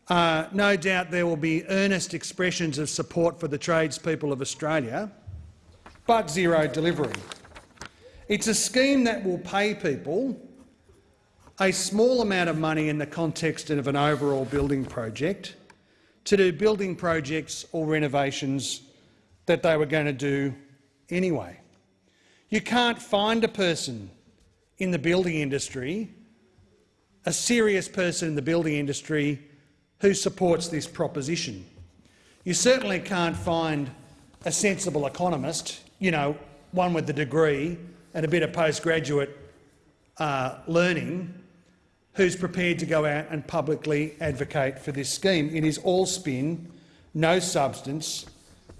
Uh, no doubt there will be earnest expressions of support for the tradespeople of Australia, but zero delivery. It's a scheme that will pay people a small amount of money in the context of an overall building project to do building projects or renovations that they were going to do anyway. You can't find a person in the building industry a serious person in the building industry who supports this proposition. You certainly can't find a sensible economist, you know, one with a degree and a bit of postgraduate uh, learning, who's prepared to go out and publicly advocate for this scheme. It is all spin, no substance,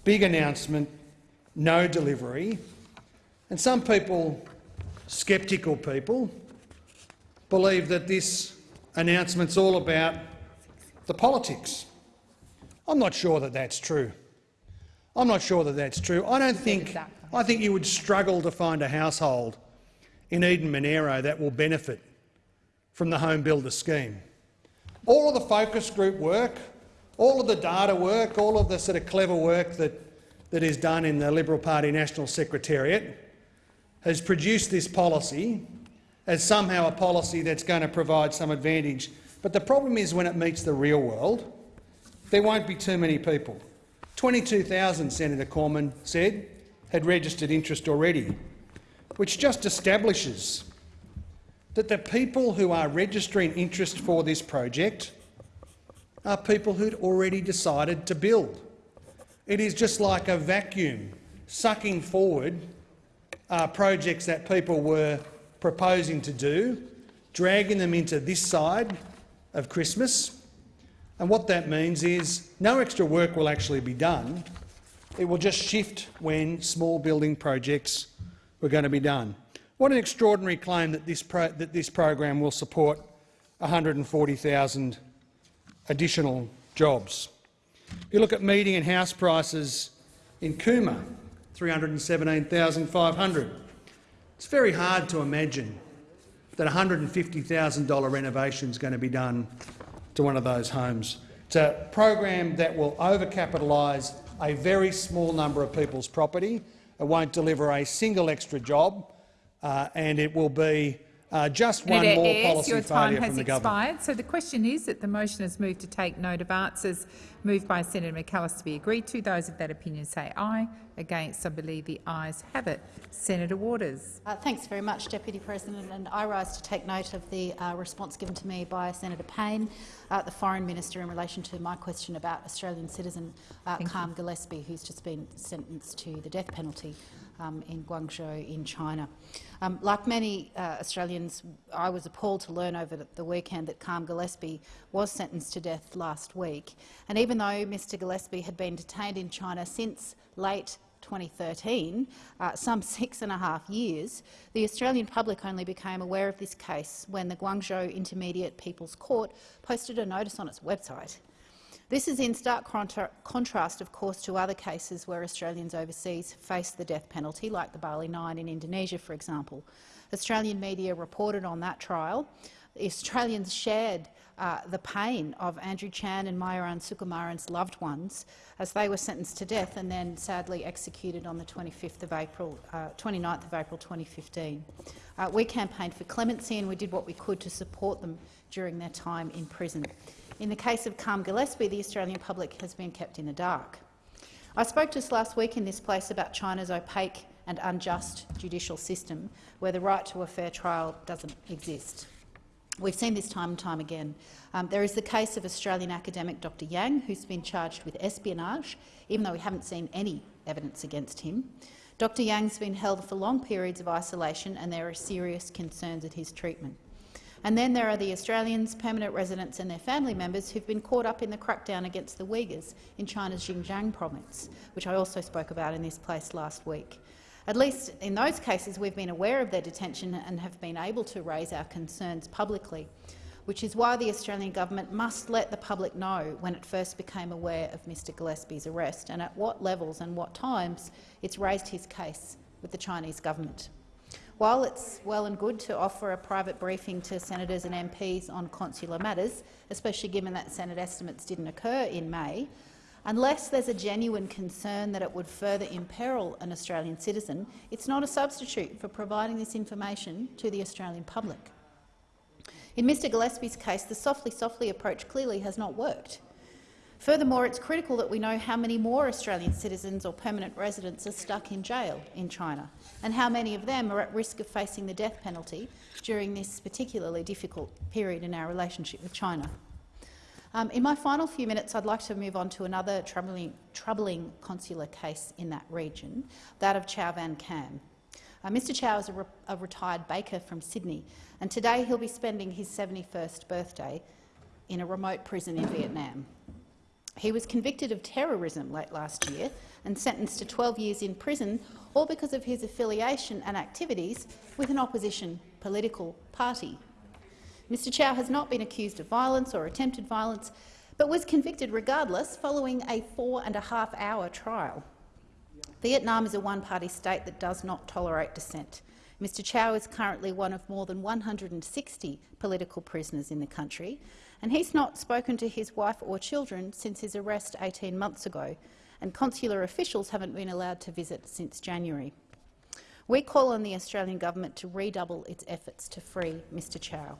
big announcement, no delivery. And some people, sceptical people, believe that this announcement's all about the politics. I'm not sure that that's true. I'm not sure that that's true. I don't think. I think you would struggle to find a household in Eden Monaro that will benefit from the home builder scheme. All of the focus group work, all of the data work, all of the sort of clever work that, that is done in the Liberal Party National Secretariat has produced this policy as somehow a policy that's going to provide some advantage. But the problem is when it meets the real world, there won't be too many people. 22,000, Senator Cormann said, had registered interest already, which just establishes that the people who are registering interest for this project are people who'd already decided to build. It is just like a vacuum sucking forward uh, projects that people were proposing to do, dragging them into this side of Christmas. And what that means is no extra work will actually be done. It will just shift when small building projects were going to be done. What an extraordinary claim that this, that this program will support 140,000 additional jobs. If you look at median and house prices in Cooma, 317,500. It's very hard to imagine that $150,000 renovation is going to be done to one of those homes. It's a program that will overcapitalise a very small number of people's property. It won't deliver a single extra job uh, and it will be uh, just one Senator more Ayres, policy your time failure has from the expired. government. So the question is that the motion is moved to take note of answers moved by Senator McAllister to be agreed to. Those of that opinion say aye. Against, I believe the ayes have it. Senator Waters. Uh, thanks very much, Deputy President. And I rise to take note of the uh, response given to me by Senator Payne, uh, the Foreign Minister, in relation to my question about Australian citizen uh, Karm Gillespie, who's just been sentenced to the death penalty um, in Guangzhou in China. Um, like many uh, Australians, I was appalled to learn over the weekend that Karm Gillespie was sentenced to death last week. And even though Mr Gillespie had been detained in China since late 2013, uh, some [laughs] six and a half years, the Australian public only became aware of this case when the Guangzhou Intermediate People's Court posted a notice on its website. This is in stark contra contrast, of course, to other cases where Australians overseas face the death penalty, like the Bali Nine in Indonesia, for example. Australian media reported on that trial. Australians shared uh, the pain of Andrew Chan and Myuran Sukumaran's loved ones as they were sentenced to death and then sadly executed on the 25th of April, uh, 29th of April 2015. Uh, we campaigned for clemency and we did what we could to support them during their time in prison. In the case of Karm Gillespie, the Australian public has been kept in the dark. I spoke just last week in this place about China's opaque and unjust judicial system, where the right to a fair trial doesn't exist. We've seen this time and time again. Um, there is the case of Australian academic Dr Yang, who's been charged with espionage, even though we haven't seen any evidence against him. Dr Yang's been held for long periods of isolation and there are serious concerns at his treatment. And then there are the Australians, permanent residents and their family members who've been caught up in the crackdown against the Uyghurs in China's Xinjiang province, which I also spoke about in this place last week. At least in those cases, we've been aware of their detention and have been able to raise our concerns publicly, which is why the Australian government must let the public know when it first became aware of Mr Gillespie's arrest and at what levels and what times it's raised his case with the Chinese government. While it's well and good to offer a private briefing to senators and MPs on consular matters, especially given that Senate estimates didn't occur in May, unless there's a genuine concern that it would further imperil an Australian citizen, it's not a substitute for providing this information to the Australian public. In Mr Gillespie's case, the softly-softly approach clearly has not worked. Furthermore, it's critical that we know how many more Australian citizens or permanent residents are stuck in jail in China and how many of them are at risk of facing the death penalty during this particularly difficult period in our relationship with China. Um, in my final few minutes, I'd like to move on to another troubling, troubling consular case in that region, that of Chau Van Kham. Uh, Mr Chau is a, re a retired baker from Sydney, and today he'll be spending his 71st birthday in a remote prison in Vietnam. He was convicted of terrorism late last year and sentenced to 12 years in prison, all because of his affiliation and activities with an opposition political party. Mr Chau has not been accused of violence or attempted violence, but was convicted regardless following a four-and-a-half-hour trial. Vietnam is a one-party state that does not tolerate dissent. Mr Chau is currently one of more than 160 political prisoners in the country, and he's not spoken to his wife or children since his arrest 18 months ago, and consular officials haven't been allowed to visit since January. We call on the Australian government to redouble its efforts to free Mr Chau.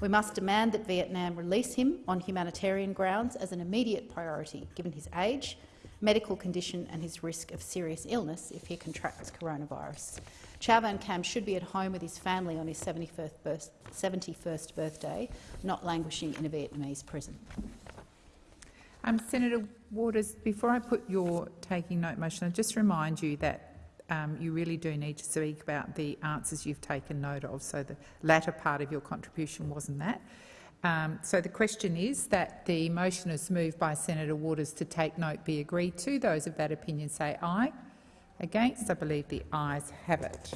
We must demand that Vietnam release him on humanitarian grounds as an immediate priority, given his age, medical condition and his risk of serious illness if he contracts coronavirus. Chau Van Kham should be at home with his family on his 71st, birth 71st birthday, not languishing in a Vietnamese prison. Um, Senator Waters, before I put your taking note motion, I just remind you that um, you really do need to speak about the answers you've taken note of. So the latter part of your contribution wasn't that. Um, so the question is that the motion is moved by Senator Waters to take note be agreed to. Those of that opinion say aye. Against? I believe the ayes have it.